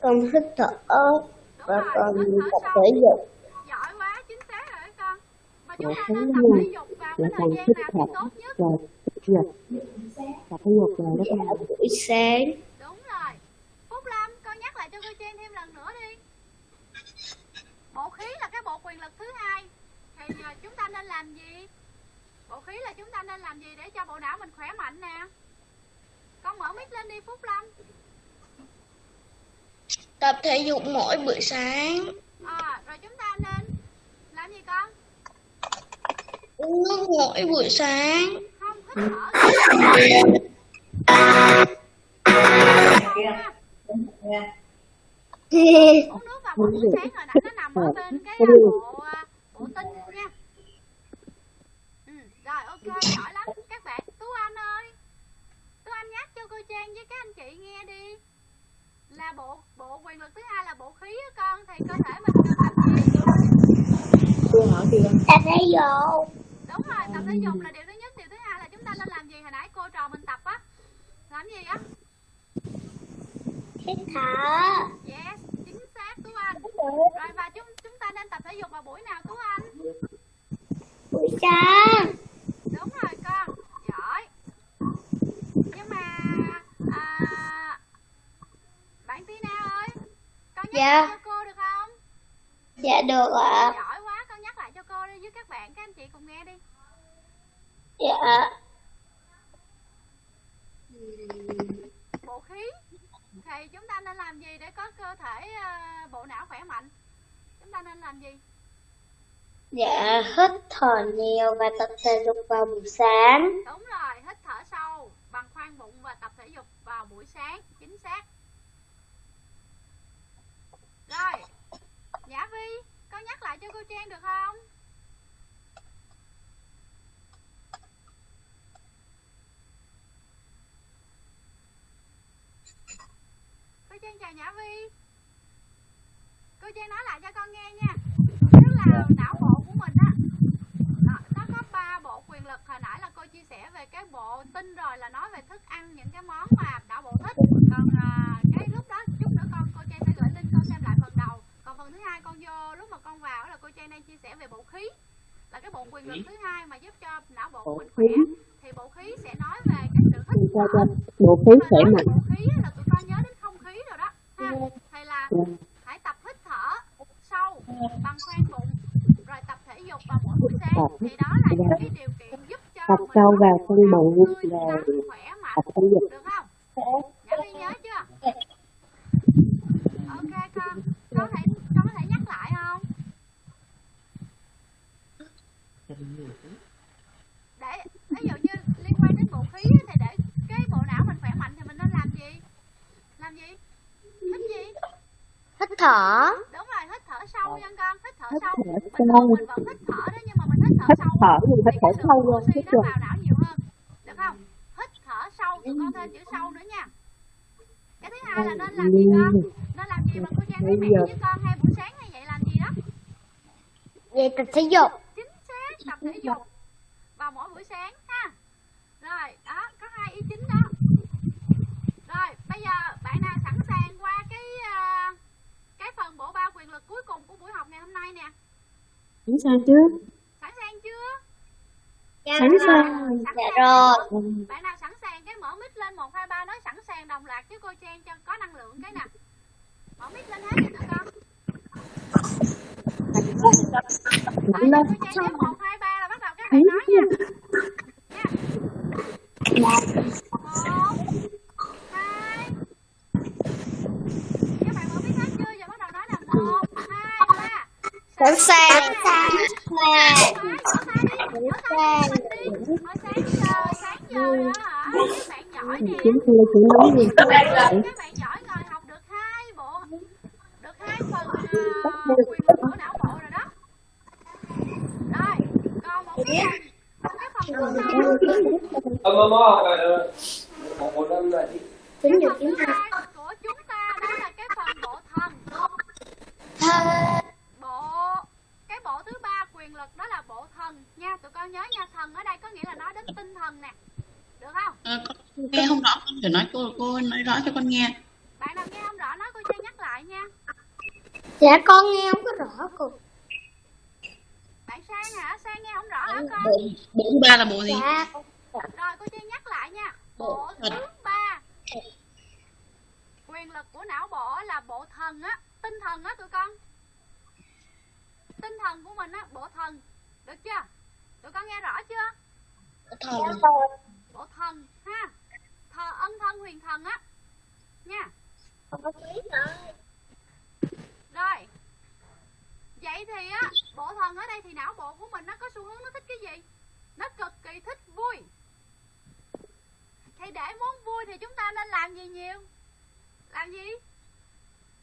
cần hít thở đúng và thở tập thể dục. giỏi quá chính xác rồi con. Mà chúng ta nên tập thể dục vào là cái thời gian nào thì tốt nhất rồi tập dục tập thể dục rồi đó các bạn buổi sáng. Đúng rồi. Phúc lâm con nhắc lại cho cô Trang thêm lần nữa đi. Bộ khí là cái bộ quyền lực thứ hai. Thì à, chúng ta nên làm gì? Bộ khí là chúng ta nên làm gì để cho bộ não mình khỏe mạnh nè? Con mở mic lên đi phúc lâm. Tập thể dục mỗi buổi sáng. À, rồi chúng ta nên làm gì con? Uống nước mỗi buổi sáng không vào buổi sáng rồi nãy nó nằm ở bên cái bộ bộ tinh nha ừ, rồi ok giỏi lắm các bạn tú anh ơi tú anh nhắc cho cô trang với các anh chị nghe đi là bộ bộ quyền lực thứ hai là bộ khí á con thì cơ thể mình cần tập gì cô hỏi gì không tập thể dục đúng rồi tập thể dục là điều thứ nhất điều thứ hai là chúng ta nên làm gì? Hồi nãy cô trò mình tập á. Làm gì á? Hít thở yes chính xác tú anh. Rồi và chúng chúng ta nên tập thể dục vào buổi nào tú anh? Buổi sáng. Đúng rồi con. Giỏi. Nhưng mà à, bạn Tina ơi con nhắc Dạ. lại cho cô được không? Dạ được ạ. Giỏi quá con nhắc lại cho cô đi với các bạn các anh chị cùng nghe đi. Dạ bộ khí thì chúng ta nên làm gì để có cơ thể à, bộ não khỏe mạnh? Chúng ta nên làm gì? Dạ hít thở nhiều và tập thể dục vào buổi sáng. Đúng rồi hít thở sâu bằng khoang bụng và tập thể dục vào buổi sáng chính xác. Rồi nhã vi con nhắc lại cho cô trang được không cô trang chào nhã vi. Cô trang nói lại cho con nghe nha. Tức là não bộ của mình á. Nó, nó có ba bộ quyền lực. Hồi nãy là cô chia sẻ về cái bộ tinh rồi là nói về thức ăn những cái món mà não bộ thích. Còn à, cái lúc đó chút nữa con cô trang sẽ gửi link con xem lại phần đầu. Còn phần thứ hai con vô lúc mà con vào là cô trang đang chia sẻ về bộ khí. Là cái bộ quyền lực thứ hai mà giúp cho não bộ của mình khỏe. Thì bộ khí sẽ nói về cái sự cho bộ khí khỏe mạnh. bộ khí là tụi con nhớ đến không khí rồi đó ha thì là hãy tập hít thở sâu bằng khoang bụng rồi tập thể dục vào mỗi buổi sáng. Thì đó là những cái điều kiện giúp cho tập sâu vào não bụng mạnh. tập thể dục. Được không? Nhã nhớ chưa? Ok con. Con có thể con có thể nhắc lại không? Để ví dụ như liên quan đến bộ khí thì để cái bộ não mình khỏe mạnh thì mình nên làm gì làm gì hít gì hít thở. Đúng rồi hít thở sâu nha con hít thở Hít sâu. thở bình sâu. mình vẫn hít thở đó nhưng mà mình hít thở hít sâu thở nhưng hít thì thở sâu luôn hít nó rồi vào não nhiều hơn. Được không? Hít thở sâu tụi con thêm chữ sâu nữa nha. Cái thứ hai là nên làm gì con? Nên làm gì mà cô trang thấy mẹ với con hay buổi sáng hay vậy làm gì đó? Vậy tập thể dục. Chính xác tập thể dục. Vào mỗi buổi sáng ha. Rồi đó có hai ý chính đó. Rồi bây giờ bạn nào sẵn sàng qua cái à, cái phần bộ ba quyền lực cuối cùng của buổi học ngày hôm nay nè sẵn sàng chưa sẵn sàng chưa? Sẵn sàng. Sẵn dạ sàng. rồi. Bạn nào sẵn sàng cái mở mic lên một hai ba nói sẵn sàng đồng loạt với cô trang cho có năng lượng cái nè mở mic lên hết cho tụi con. Lên. cô trang đếm một hai ba là bắt đầu các bạn nói nha. nha cái phần, cái phần thứ hai, Ờ, mơ mơ, ờ, một một năm là đi. tính cái được phần tiếng hai của chúng ta đó là cái phần bộ thần. Bộ, cái bộ thứ ba quyền lực đó là bộ thần nha. Tụi con nhớ nha, thần ở đây có nghĩa là nói đến tinh thần nè. Được không? À, con nghe không rõ con phải nói cô cô nói rõ cho con nghe. Bạn nào nghe không rõ nói cô Trang nhắc lại nha. dạ con nghe không có rõ cô. Bạn Sang hả? Sang nghe hả con? Bộ thứ ba là bộ gì? Dạ. Rồi cô Chi nhắc lại nha. Bộ Bộ thứ ba. Quyền lực của não bộ là bộ thần á. Tinh thần á tụi con. Tinh thần của mình á bộ thần. Được chưa tụi con nghe rõ chưa? Thần bộ thần ha? Thờ ân thân huyền thần á. Nha. Rồi. Vậy thì á bộ thần ở đây thì não bộ của mình nó có xu hướng nó thích cái gì? Nó cực kỳ thích vui. Thì để muốn vui thì chúng ta nên làm gì nhiều? Làm gì?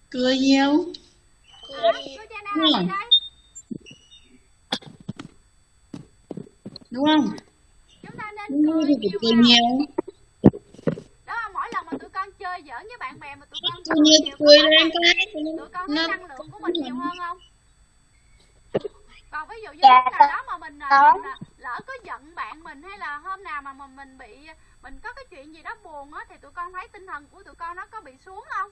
Cười nhiều. Hả? cô cha nào đây đúng không? Chúng ta nên vui cười thì cười vào. nhiều. Đó là mỗi lần mà tụi con chơi giỡn với bạn bè mà tụi con cười nhiều cười quá lên là cái tụi con thấy năng lượng của mình nhiều hơn không? Còn ví dụ như Dạ, lúc nào đó mà mình, à, có. mình à, lỡ có giận bạn mình hay là hôm nào mà mà mình bị mình có cái chuyện gì đó buồn á thì tụi con thấy tinh thần của tụi con nó có bị xuống không?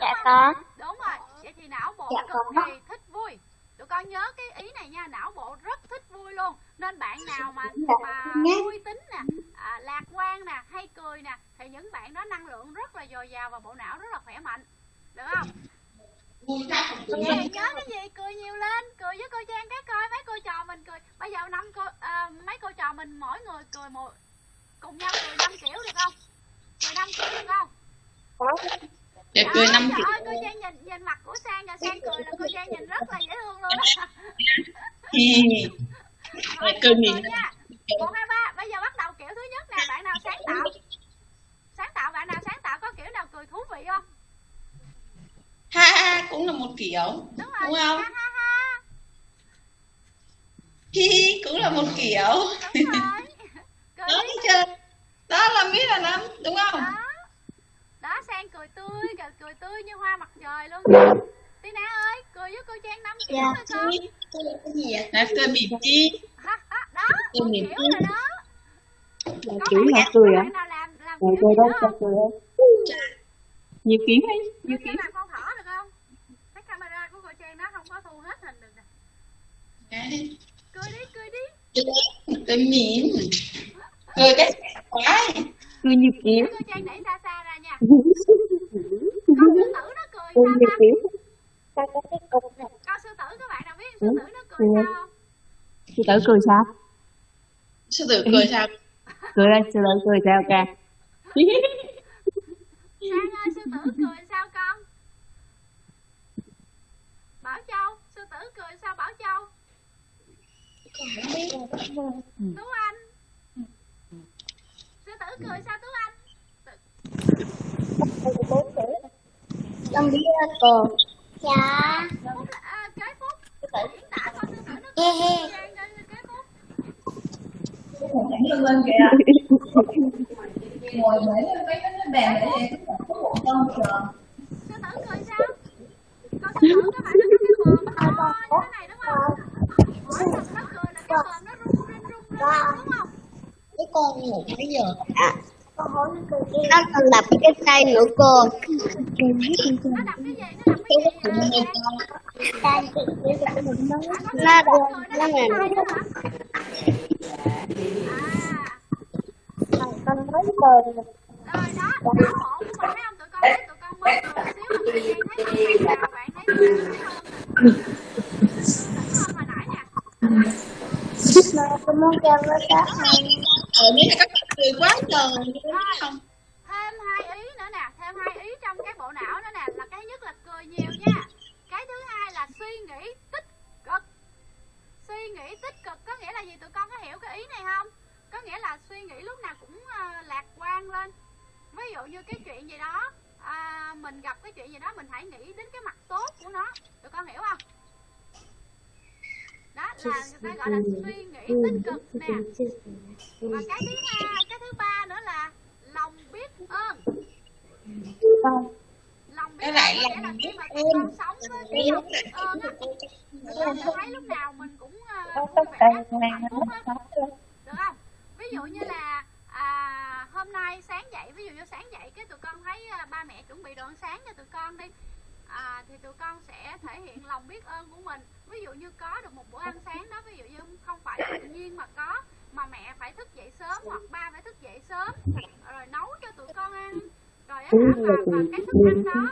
Dạ có. Đúng rồi. Vậy thì não bộ Dạ, cực kỳ thích vui tụi con nhớ cái ý này nha não bộ rất thích vui luôn. Nên bạn nào mà mà vui tính nè à, lạc quan nè hay cười nè thì những bạn đó năng lượng rất là dồi dào và bộ não rất là khỏe mạnh. Được không? Vậy nhớ cái gì? Cười nhiều lên cười với cô Trang cái coi mấy cô trò mình cười. Bây giờ năm cô à, mấy cô trò mình mỗi người cười một cùng nhau cười năm kiểu được không? Cười năm kiểu được không để cười năm trời kiểu ơi cô Trang nhìn nhìn mặt của Sang và Sang cười là cô Trang nhìn rất là dễ thương luôn á. Rồi, Để cười miệng một hai ba bây giờ bắt đầu kiểu thứ nhất nè bạn nào sáng tạo? Sáng tạo bạn nào sáng tạo có kiểu nào cười thú vị không? Ha ha cũng là một kiểu đúng rồi. đúng không? Ha ha ha. Hi hi cũng là một kiểu. Đúng rồi. [laughs] Cười thấy chưa? Đó là biết là lắm đúng không? Đó đó sang cười tươi cười, cười tươi như hoa mặt trời luôn. Tina ơi cười với cô Trang năm kiểu Dạ. thôi con. cái gì vậy? Là cười mỉm chi? Đó Cười một mỉm kiểu chi. rồi đó. Là có kiểu là cười à rồi cười đâu nữa cho cười không nhiều kiến ấy nhiều kiến. làm con thỏ được không cái camera của cô Trang nó không có thu hết hình được nè. Cười đi cười đi. Cười mỉm. Cười cái quá. Cười nhiều kiến. cô Trang đẩy ra con sư tử nó cười cười sao ta kiến sao có cái cục này con sư tử các bạn nào biết sư tử nó cười Ừ. sao? Không sư tử cười sao? Sư tử cười sao? Cười ơi sư tử cười sao ca Sang ơi sư tử cười sao con? Bảo Châu sư tử cười sao Bảo Châu? Tú Anh. Sư tử cười sao Tú Anh con biết cô dạ. Phúc là à, kế Phúc diễn tả coi sư tử nó He he. cười Trang ơi, kế Phúc sư tử cười sao con sư tử các bạn nó có cái mồm nó này đúng không mỗi lần nó cười là cái mồm nó rung rinh rung rinh đúng không cái con ngủ bây giờ. À nó còn đập cái tay nữa cô. Nó đập cái gì nó đập cái gì nó đập. Nó là con mới cười rồi đó não bộ của mình thấy không? Tụi con thấy tụi con mới cười xíu mà tự nhiên thấy mặt bạn nào thấy nó hơn sướng hơn hồi nãy nè mà con muốn cho nó có ăn ở đây là các bạn cười quá trời đúng không. Thêm hai ý nữa nè thêm hai ý trong cái bộ não nữa nè là cái nhất là cười nhiều nha. Cái thứ hai là suy nghĩ tích cực. Suy nghĩ tích cực có nghĩa là gì? Tụi con có hiểu cái ý này không? Có nghĩa là suy nghĩ lúc nào cũng ờ, lạc quan lên. Ví dụ như cái chuyện gì đó à, mình gặp cái chuyện gì đó mình hãy nghĩ đến cái mặt tốt của nó. Tụi con hiểu không đó là người ta gọi là suy nghĩ tích cực nè. Và cái thứ hai cái thứ ba nữa là lòng biết ơn. Lòng biết Cái lại ơn là lòng khi biết mà con sống với cái lòng biết ơn á tụi con sẽ thấy lúc nào mình cũng uh, vui vẻ hạnh phúc hết được không? Ví dụ như là à, hôm nay sáng dậy ví dụ như sáng dậy cái tụi con thấy à, ba mẹ chuẩn bị đồ ăn sáng cho tụi con đi à, thì tụi con sẽ thể hiện lòng biết ơn của mình. Ví dụ như có được một bữa ăn sáng đó ví dụ như không phải tự nhiên mà có mà mẹ phải thức dậy sớm hoặc ba phải thức dậy sớm. Rồi nấu cho tụi con ăn. Rồi á hả và, và cái thức ăn đó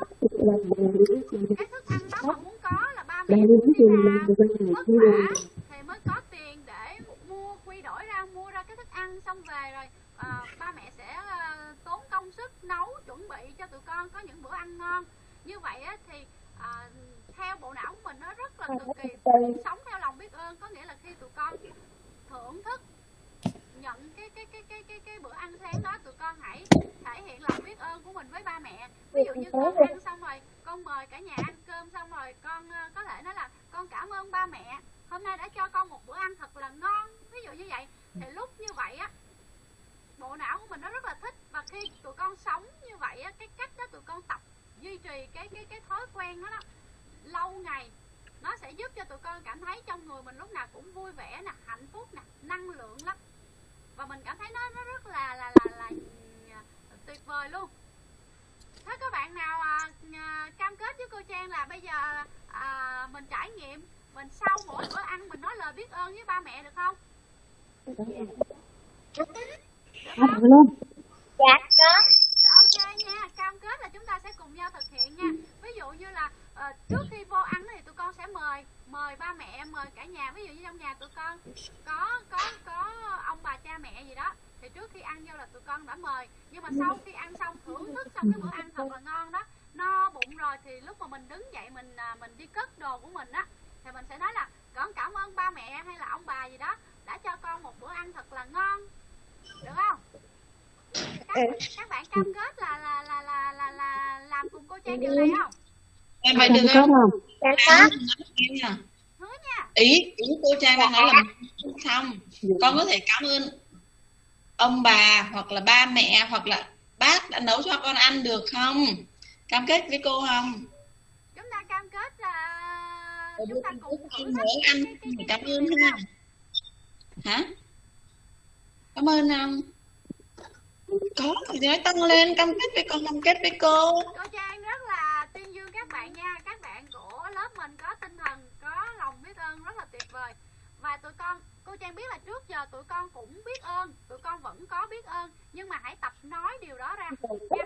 cái thức ăn đó mà muốn có là ba mẹ phải đi làm. Vất vả thì mới có tiền để mua quy đổi ra mua ra cái thức ăn xong về rồi à, ba mẹ sẽ à, tốn công sức nấu chuẩn bị cho tụi con có những bữa ăn ngon như vậy á, thì à, theo bộ não của mình nó rất là cực kỳ sống theo lòng biết ơn. Có nghĩa là khi tụi con thưởng thức nhận cái cái cái cái cái cái bữa ăn sáng đó tụi con hãy thể hiện lòng biết ơn của mình với ba mẹ. Ví dụ như con ăn xong rồi con mời cả nhà ăn cơm xong rồi con uh, có thể nói là con cảm ơn ba mẹ. Hôm nay đã cho con một bữa ăn thật là ngon. Ví dụ như vậy. Thì lúc như vậy á bộ não của mình nó rất là thích. Và khi tụi con sống như vậy á cái cách đó tụi con tập duy trì cái cái cái thói quen đó, đó lâu ngày nó sẽ giúp cho tụi con cảm thấy trong người mình lúc nào cũng vui vẻ nè hạnh phúc nè năng lượng lắm và mình cảm thấy nó nó rất là là là, là, là tuyệt vời luôn thế các bạn nào à, à, cam kết với cô Trang là bây giờ à, mình trải nghiệm mình sau mỗi bữa ăn mình nói lời biết ơn với ba mẹ được không Dạ luôn. Dạ có. ok nha cam kết là chúng ta sẽ cùng nhau thực hiện nha. Ví dụ như là uh, trước khi vô ăn thì tụi con sẽ mời mời ba mẹ mời cả nhà. Ví dụ như trong nhà tụi con có có có ông bà cha mẹ gì đó thì trước khi ăn vô là tụi con đã mời. Nhưng mà sau khi ăn xong thưởng thức xong cái bữa ăn thật là ngon đó no bụng rồi thì lúc mà mình đứng dậy mình à, mình đi cất đồ của mình á thì mình sẽ nói là con cảm ơn ba mẹ hay là ông bà gì đó đã cho con một bữa ăn thật là ngon. Được không? Các, các bạn cam kết là là là là là, là làm cùng cô Trang điều này không? Em Có không không? Dạ có. em nha. Hứa nha. Ý ý cô trang đang nói là mình xong. Con có thể cảm ơn ông bà hoặc là ba mẹ hoặc là bác đã nấu cho con ăn được không? Cam kết với cô không? Chúng ta cam kết là chúng ta cùng thử ăn cảm ơn không? Hả? Cảm ơn không có thì nói tăng lên, cam kết với con, cam kết với cô. Cô Trang rất là tuyên dương các bạn nha. Các bạn của lớp mình có tinh thần, có lòng biết ơn rất là tuyệt vời. Và tụi con, cô Trang biết là trước giờ tụi con cũng biết ơn, tụi con vẫn có biết ơn. Nhưng mà hãy tập nói điều đó ra nha.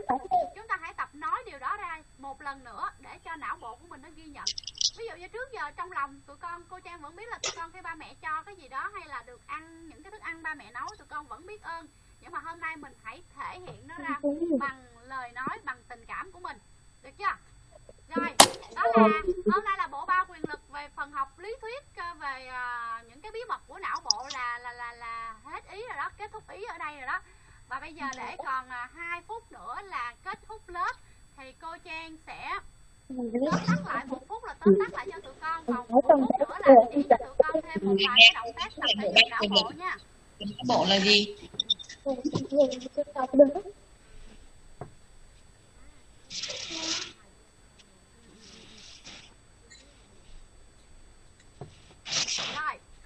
chúng ta hãy tập nói điều đó ra một lần nữa để cho não bộ của mình nó ghi nhận. Ví dụ như trước giờ trong lòng tụi con, cô Trang vẫn biết là tụi con khi ba mẹ cho cái gì đó hay là được ăn những cái thức ăn ba mẹ nấu, tụi con vẫn biết ơn nhưng mà hôm nay mình hãy thể hiện nó ra bằng lời nói bằng tình cảm của mình. Được chưa? Rồi đó là hôm nay là bộ ba quyền lực về phần học lý thuyết ờ, về ờ, những cái bí mật của não bộ là là là là hết ý rồi đó kết thúc ý ở đây rồi đó. Và bây giờ để còn 2 phút nữa là kết thúc lớp thì cô Trang sẽ tóm tắt lại một phút là tóm tắt lại cho tụi con còn một phút nữa là chỉ cho tụi con thêm một vài động tác tập thể dục não bộ nha. Não bộ là gì Rồi,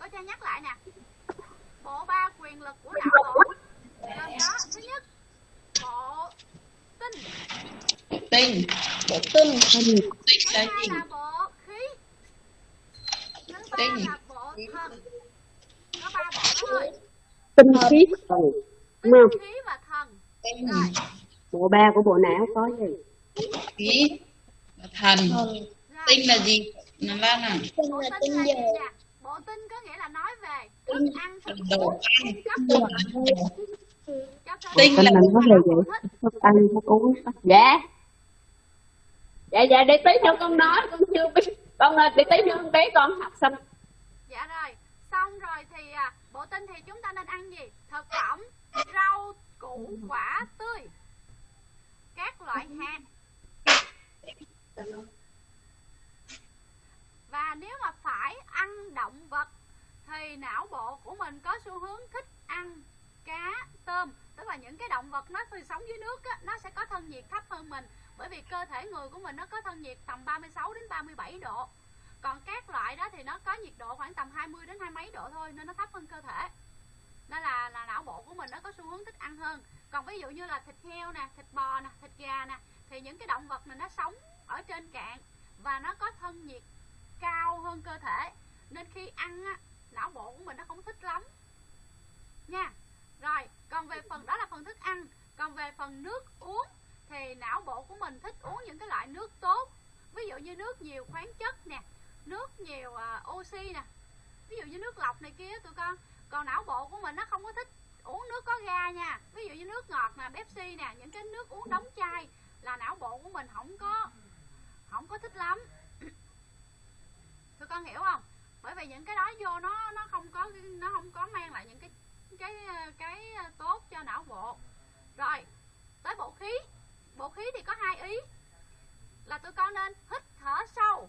cô Trang nhắc lại nè. Bộ ba quyền lực của não bộ gồm có thứ nhất bộ tinh, tinh bộ tinh tinh thứ là hai gì là bộ khí, thứ ba Tinh. là bộ thần. Có ba bộ thôi. Tinh khí thần. Đúng không? Tinh tinh Bộ ba của bộ não có gì? khí và thần tinh là gì nó là nè Bộ tinh là gì nè? Bộ tinh có nghĩa là nói về thức ăn thực đồ ăn Tinh là thức về ăn vậy? Thức ăn, thức uống. Dạ. Dạ, dạ, để tí cho con nói. Con chưa biết. Con ơi, để tí con bé con học xong. Dạ rồi, xong rồi thì à, bộ tinh thì chúng ta nên ăn gì? Thực phẩm, rau, củ, quả tươi, các loại hạt. Và nếu mà phải ăn động vật thì não bộ của mình có xu hướng thích ăn cá, tôm. Tức là những cái động vật nó thường sống dưới nước á, nó sẽ có thân nhiệt thấp hơn mình. Bởi vì cơ thể người của mình nó có thân nhiệt tầm 36 đến 37 độ. Còn các loại đó thì nó có nhiệt độ khoảng tầm 20 đến hai mấy độ thôi nên nó thấp hơn cơ thể nên là, là não bộ của mình nó có xu hướng thích ăn hơn. Còn ví dụ như là thịt heo nè thịt bò nè thịt gà nè thì những cái động vật này nó sống ở trên cạn và nó có thân nhiệt cao hơn cơ thể. Nên khi ăn á, não bộ của mình nó không thích lắm. Nha. Rồi còn về phần đó là phần thức ăn. Còn về phần nước uống thì não bộ của mình thích uống những cái loại nước tốt. Ví dụ như nước nhiều khoáng chất nè nước nhiều uh, oxy nè. Ví dụ như nước lọc này kia tụi con còn não bộ của mình nó không có thích uống nước có ga nha. Ví dụ như nước ngọt nè, pepsi nè, những cái nước uống đóng chai là não bộ của mình không có không có thích lắm. [clears throat] Tụi con hiểu không? Bởi vì những cái đó vô nó nó không có, nó không có mang lại những cái cái cái tốt cho não bộ. Rồi, tới bộ khí. Bộ khí thì có hai ý. Là tụi con nên hít thở sâu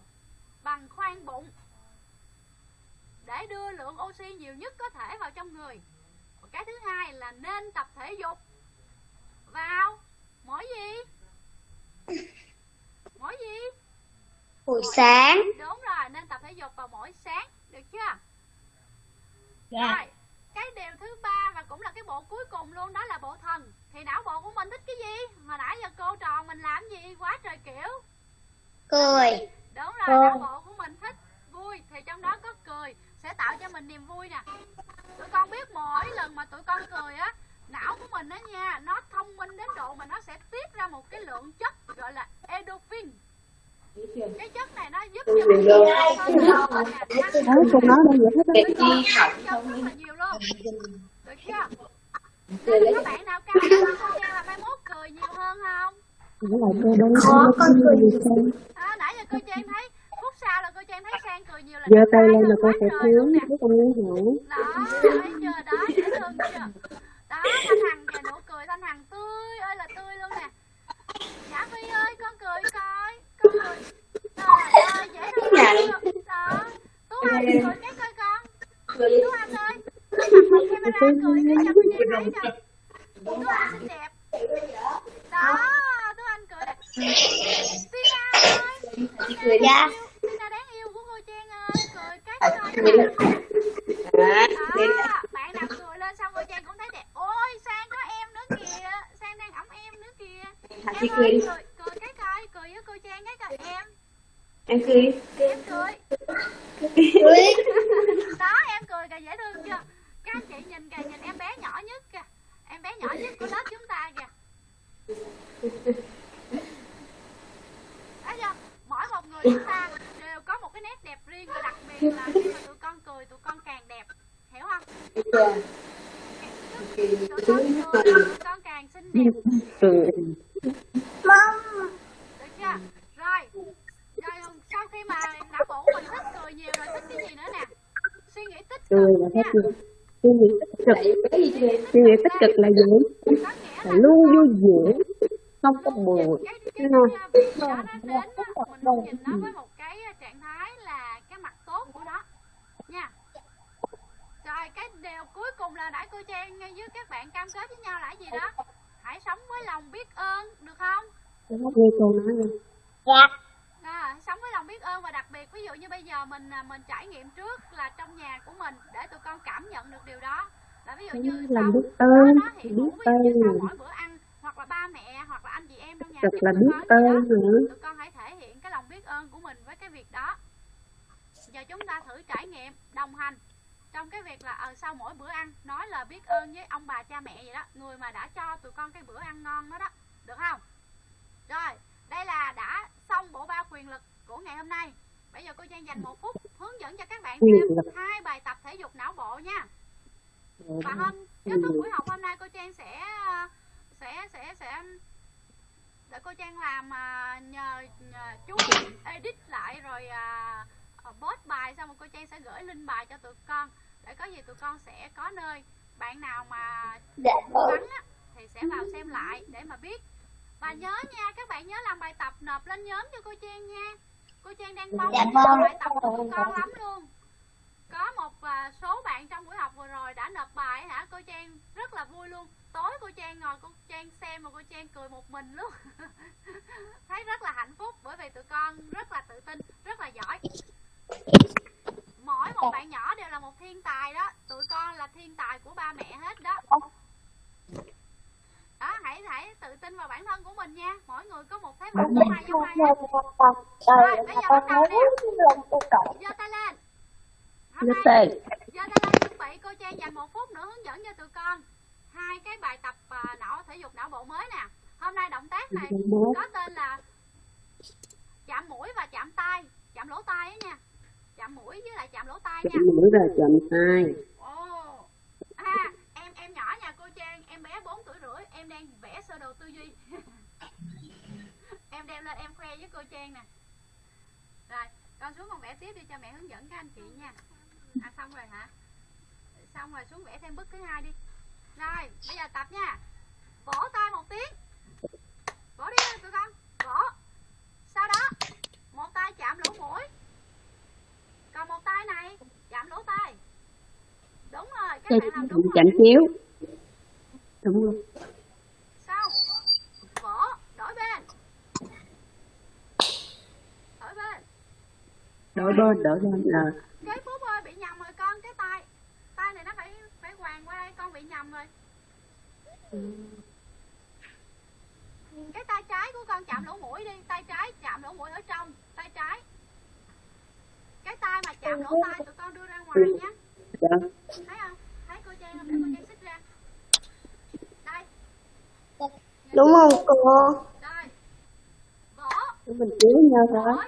bằng khoang bụng để đưa lượng oxy nhiều nhất có thể vào trong người. Cái thứ hai là nên tập thể dục. Vào. Mỗi gì? Mỗi gì? Buổi sáng. Đúng rồi nên tập thể dục vào mỗi sáng. Được chưa? Dạ. Rồi cái điều thứ ba và cũng là cái bộ cuối cùng luôn đó là bộ thần. Thì não bộ của mình thích cái gì? Hồi nãy giờ cô trò mình làm gì? Quá trời kiểu. Cười. Đúng rồi Ờ. não bộ của mình thích vui thì trong đó có cười sẽ tạo cho mình niềm vui nè. Tụi con biết mỗi lần mà tụi con cười á não của mình á nha nó thông minh đến độ mà nó sẽ tiết ra một cái lượng chất gọi là endorphin. Cái chất này nó giúp cho mình đây vậy hết á. Tụi con chất rất là nhiều luôn. Được chưa? Nên các bạn nào cao hơn cô Trang là mai mốt cười nhiều hơn không? Đang Có, con cười à, nãy giờ cô Trang thấy sau là cô Trang thấy Sang cười nhiều là Giơ tay lên là cô sẽ thiếu luôn chứ không ngắn hẳn. đó thấy chưa? Đó dễ thương chưa? Đó thanh hằng kìa nụ cười thanh hằng tươi ơi là tươi luôn nè. Nhã phi ơi con cười coi con cười. Trời ơi dễ thương chưa đó tú anh cười cái coi con. Tú anh ơi bật camera cười cái cho cô Trang thấy coi tú anh xinh đẹp. Đó tú anh cười. Tina ơi Tina Dạ. Tina đáng yêu của cô Trang ơi. Cười cái coi nè. Đó bạn nào cười lên xong cô Trang cũng thấy đẹp. Ôi sang có em nữa kìa. Sang đang ẩm em nữa kìa. Em ơi cười cười cái coi cười với cô Trang cái coi em. Em cười. em cười. Cười đó em cười kìa dễ thương chưa? Các anh chị nhìn kìa nhìn em bé nhỏ nhất kìa. Em bé nhỏ nhất của lớp chúng ta kìa. Thấy chưa? Mỗi một người chúng ta cái nét đẹp riêng và đặc biệt là khi mà tụi con cười tụi con càng đẹp hiểu không tụi con cười tụi con càng xinh đẹp Cười. được chưa rồi rồi sau khi mà não bộ của mình thích cười nhiều rồi thích cái gì nữa nè suy nghĩ tích Cười cực nha. Suy nghĩ tích cực. Suy nghĩ tích cực là gì? Là luôn vui vẻ, không có buồn. cái cái, cái việc đó nó đến mình nhìn nó với một cái trạng thái là cái mặt tốt của nó nha rồi cái điều là nãy cô Trang với các bạn cam kết với nhau là cái gì đó hãy sống với lòng biết ơn được không Nghe cô nói rồi. dạ À, sống với lòng biết ơn và đặc biệt ví dụ như bây giờ mình à, mình trải nghiệm trước là trong nhà của mình để tụi con cảm nhận được điều đó là ví dụ như Lòng sau biết ơn, đó, biết ơn. mỗi bữa ăn hoặc là ba mẹ hoặc là anh chị em trong nhà Thật thì là biết ơn nữa. tụi con hãy thể hiện cái lòng biết ơn của mình với cái việc đó giờ chúng ta thử trải nghiệm đồng hành trong cái việc là ờ sau mỗi bữa ăn nói lời biết ơn với ông bà cha mẹ vậy đó người mà đã cho tụi con cái bữa ăn ngon đó đó được không? Rồi đây là đã xong bộ ba quyền lực của ngày hôm nay. Bây giờ cô Trang dành một phút hướng dẫn cho các bạn thêm lực. hai bài tập thể dục não bộ nha. Và hôm kết thúc buổi học hôm nay cô Trang sẽ sẽ sẽ sẽ để cô Trang làm à, nhờ, nhờ chú edit lại rồi post bài xong rồi cô Trang sẽ gửi link bài cho tụi con để có gì tụi con sẽ có nơi. Bạn nào mà dạ vắng á, thì sẽ vào xem lại để mà biết. Và nhớ nha các bạn nhớ làm bài tập nộp lên nhóm cho cô Trang nha. Cô Trang đang mong Dạ vâng. bài tập của tụi con lắm luôn. Có một à, số bạn trong buổi học vừa rồi đã nộp bài hả? Cô Trang rất là vui luôn. Tối cô Trang ngồi cô Trang xem mà cô Trang cười một mình luôn. [laughs] Thấy rất là hạnh phúc bởi vì tụi con rất là tự tin rất là giỏi mỗi một bạn nhỏ đều là một thiên tài đó. Tụi con là thiên tài của ba mẹ hết đó. Đó hãy hãy tự tin vào bản thân của mình nha. Mỗi người có một thế mạnh mình không ai giống một ai người hết. một phần. Đời Rồi, bây giờ bắt đầu nè. của giơ tay lên. Giơ tay. lên chuẩn bị cô trang dành một phút nữa hướng dẫn cho tụi con. Hai cái bài tập à, não thể dục não bộ mới nè. Hôm nay động tác này có tên là chạm mũi và chạm tay chạm lỗ tai á nha chạm mũi với lại chạm lỗ tai nha chậm mũi và chậm tay Ồ. À, em em nhỏ nhà cô Trang, em bé 4 tuổi rưỡi, em đang vẽ sơ đồ tư duy. [laughs] em đem lên em khoe với cô Trang nè. Rồi, con xuống con vẽ tiếp đi cho mẹ hướng dẫn các anh chị nha. À xong rồi hả? Xong rồi xuống vẽ thêm bức thứ hai đi. Rồi, bây giờ tập nha. Vỗ tay một tiếng. Vỗ đi tụi con. Vỗ. Sau đó, một tay chạm lỗ mũi. Còn một tay này chạm lỗ tai. Đúng rồi, các tay bạn làm đúng chậm chiếu đúng rồi Xong. Vỗ, đổi bên. Đổi bên. đổi bên đổi bên là Cái Phúc ơi bị nhầm rồi con, cái tay. Tay này nó phải phải hoàng qua đây, con bị nhầm rồi. Cái tay trái của con chạm lỗ mũi đi, tay trái chạm lỗ mũi ở trong, tay trái. Cái tay mà chạm lỗ tai tụi con đưa ra ngoài nhé. dạ. Thấy không? Thấy cô Trang không? Để cô Trang xích ra. Đây, đúng không cô? Đây. Vỗ, Để mình chiếu nhau thôi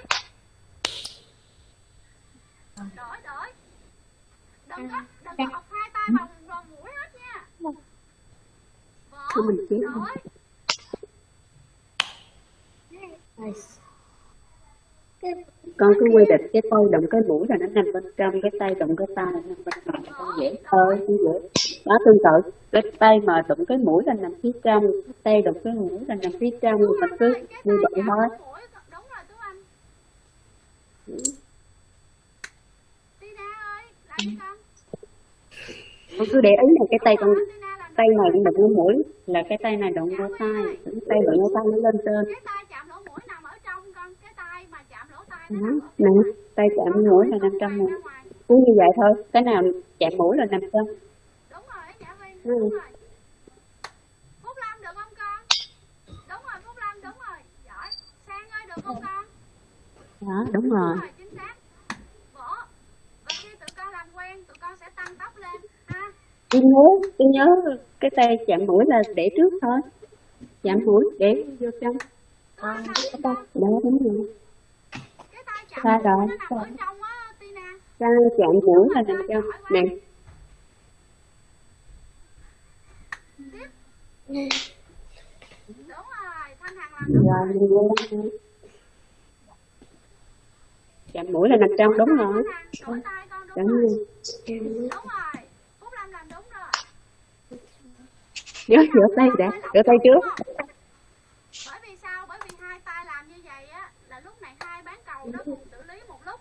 đổi. Đổi đừng có đừng có bọc hai tay vào vào mũi hết nha. Để vỗ mình chiếu đổi con cứ quy định cái tay động cái mũi là nó nằm bên trong, cái tay động cái tay là nằm bên ngoài. Con dễ thôi con dễ đó tương tự cái tay mà động cái mũi là nằm phía trong, cái tay động cái mũi là nằm phía trong Tú mình cứ cái như vậy thôi. Con cứ để ý là cái tay con, tay này động cái mũi, là cái tay này động cái tay cái tay động cái tay nó lên trên cái tay chạm lỗ mũi nằm ở trong con cái tay mà chạm lỗ tai đó nè tay chạm mũi là nằm trong này cứ như vậy thôi cái nào chạm mũi là nằm trong đúng rồi Nhã Ừ. đúng rồi. Phúc Lâm được không con? Đúng rồi Phúc Lâm đúng rồi. Giỏi. Sang ơi được không con? Đó đúng rồi. Đúng rồi, chính xác. Vỗ. Và khi tụi con làm quen, tụi con sẽ tăng tốc lên ha. tôi nhớ tôi nhớ cái tay chạm mũi là để trước thôi. Chạm mũi để vô trong. Con làm gì đó con? đúng rồi Sai rồi, sai. chạm mũi là nằm trong nè. Đúng rồi, Thanh Hằng làm đúng chạm mũi là nằm trong đúng rồi đúng đúng rồi. rồi Đúng rồi. Phúc Lâm làm đúng rồi. nhớ rửa tay đã rửa tay trước Bởi vì sao? Bởi vì hai tay làm như vậy á là lúc này hai bán cầu nó cùng xử lý một lúc.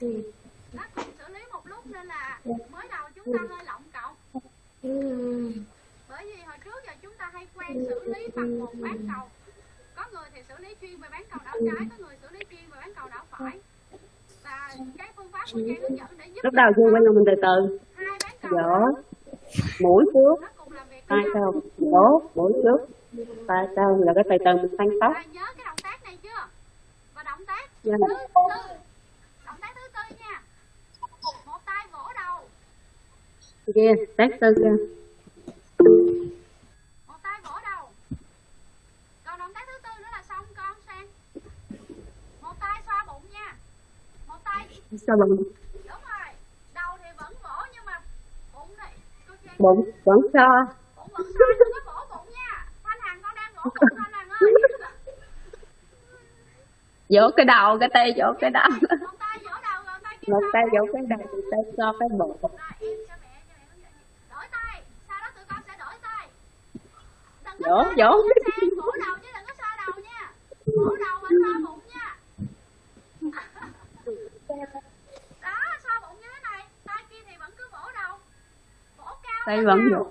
Nó cùng xử lý một lúc nên là mới đầu chúng ta hơi lộng cộng. Bởi vì hồi trước giờ chúng ta hay quen xử lý bằng một bán cầu. Có người thì xử lý chuyên về bán cầu đảo trái, có người xử lý chuyên về bán cầu đảo phải. Và cái phương pháp của Trang hướng dẫn để giúp lúc đầu chưa quên mình từ từ hai bán cầu dỗ mũi trước tay sau dỗ mũi trước tay sau là cái từ từ mình tăng tốc nhớ cái động tác này chưa? Và động tác Dạ. thứ tư. Động tác thứ tư nha. Một tay vỗ đầu, kia tác tư kia một tay vỗ đầu. Còn động tác thứ tư nữa là xong con sang. Một tay xoa bụng nha. Một tay sao bằng đúng rồi. Đầu thì vẫn vỗ nhưng mà bụng này bụng vẫn so bụng vẫn xoa đừng có vỗ bụng nha. Thanh Hằng con đang vỗ bụng Thanh Hằng ơi. vỗ cái đầu cái tay vỗ cái đầu Một tay vỗ đầu rồi tay kia một xoa tay bụng. vỗ cái đầu một tay so cái bụng Rồi em cho mẹ cho mẹ hướng dẫn đổi tay sau đó tụi con sẽ đổi tay Vỗ, xoa vỗ. đầu chứ đừng có xoa đầu nha vỗ đầu và xoa bụng nha đó xoa bụng như thế này tay kia thì vẫn cứ vỗ đầu vỗ cao tay vẫn nào.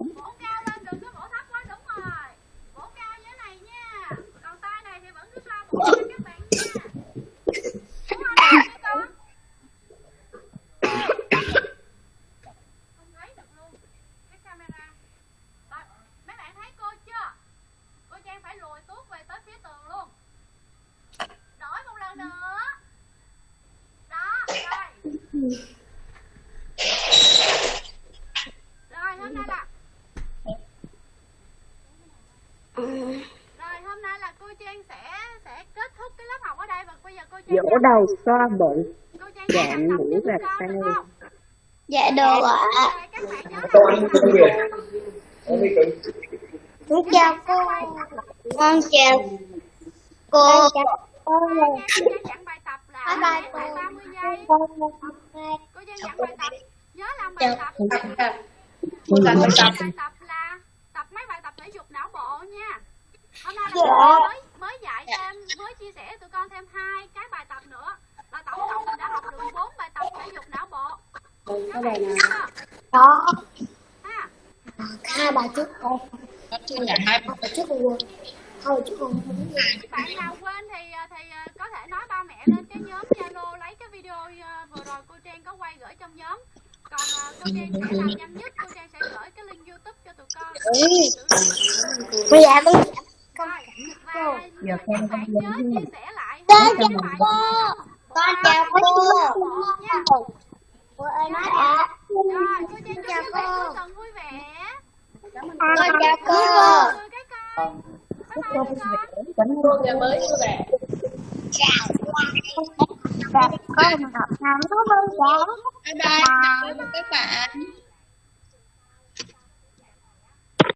đầu co bự chạm mũi và tay Dạ đồ ạ. Con chào cô. Con chào cô. Cô. Dặn bài tập là 30 giây Cô dặn bài tập. Nhớ làm bài tập. Cô làm bài tập.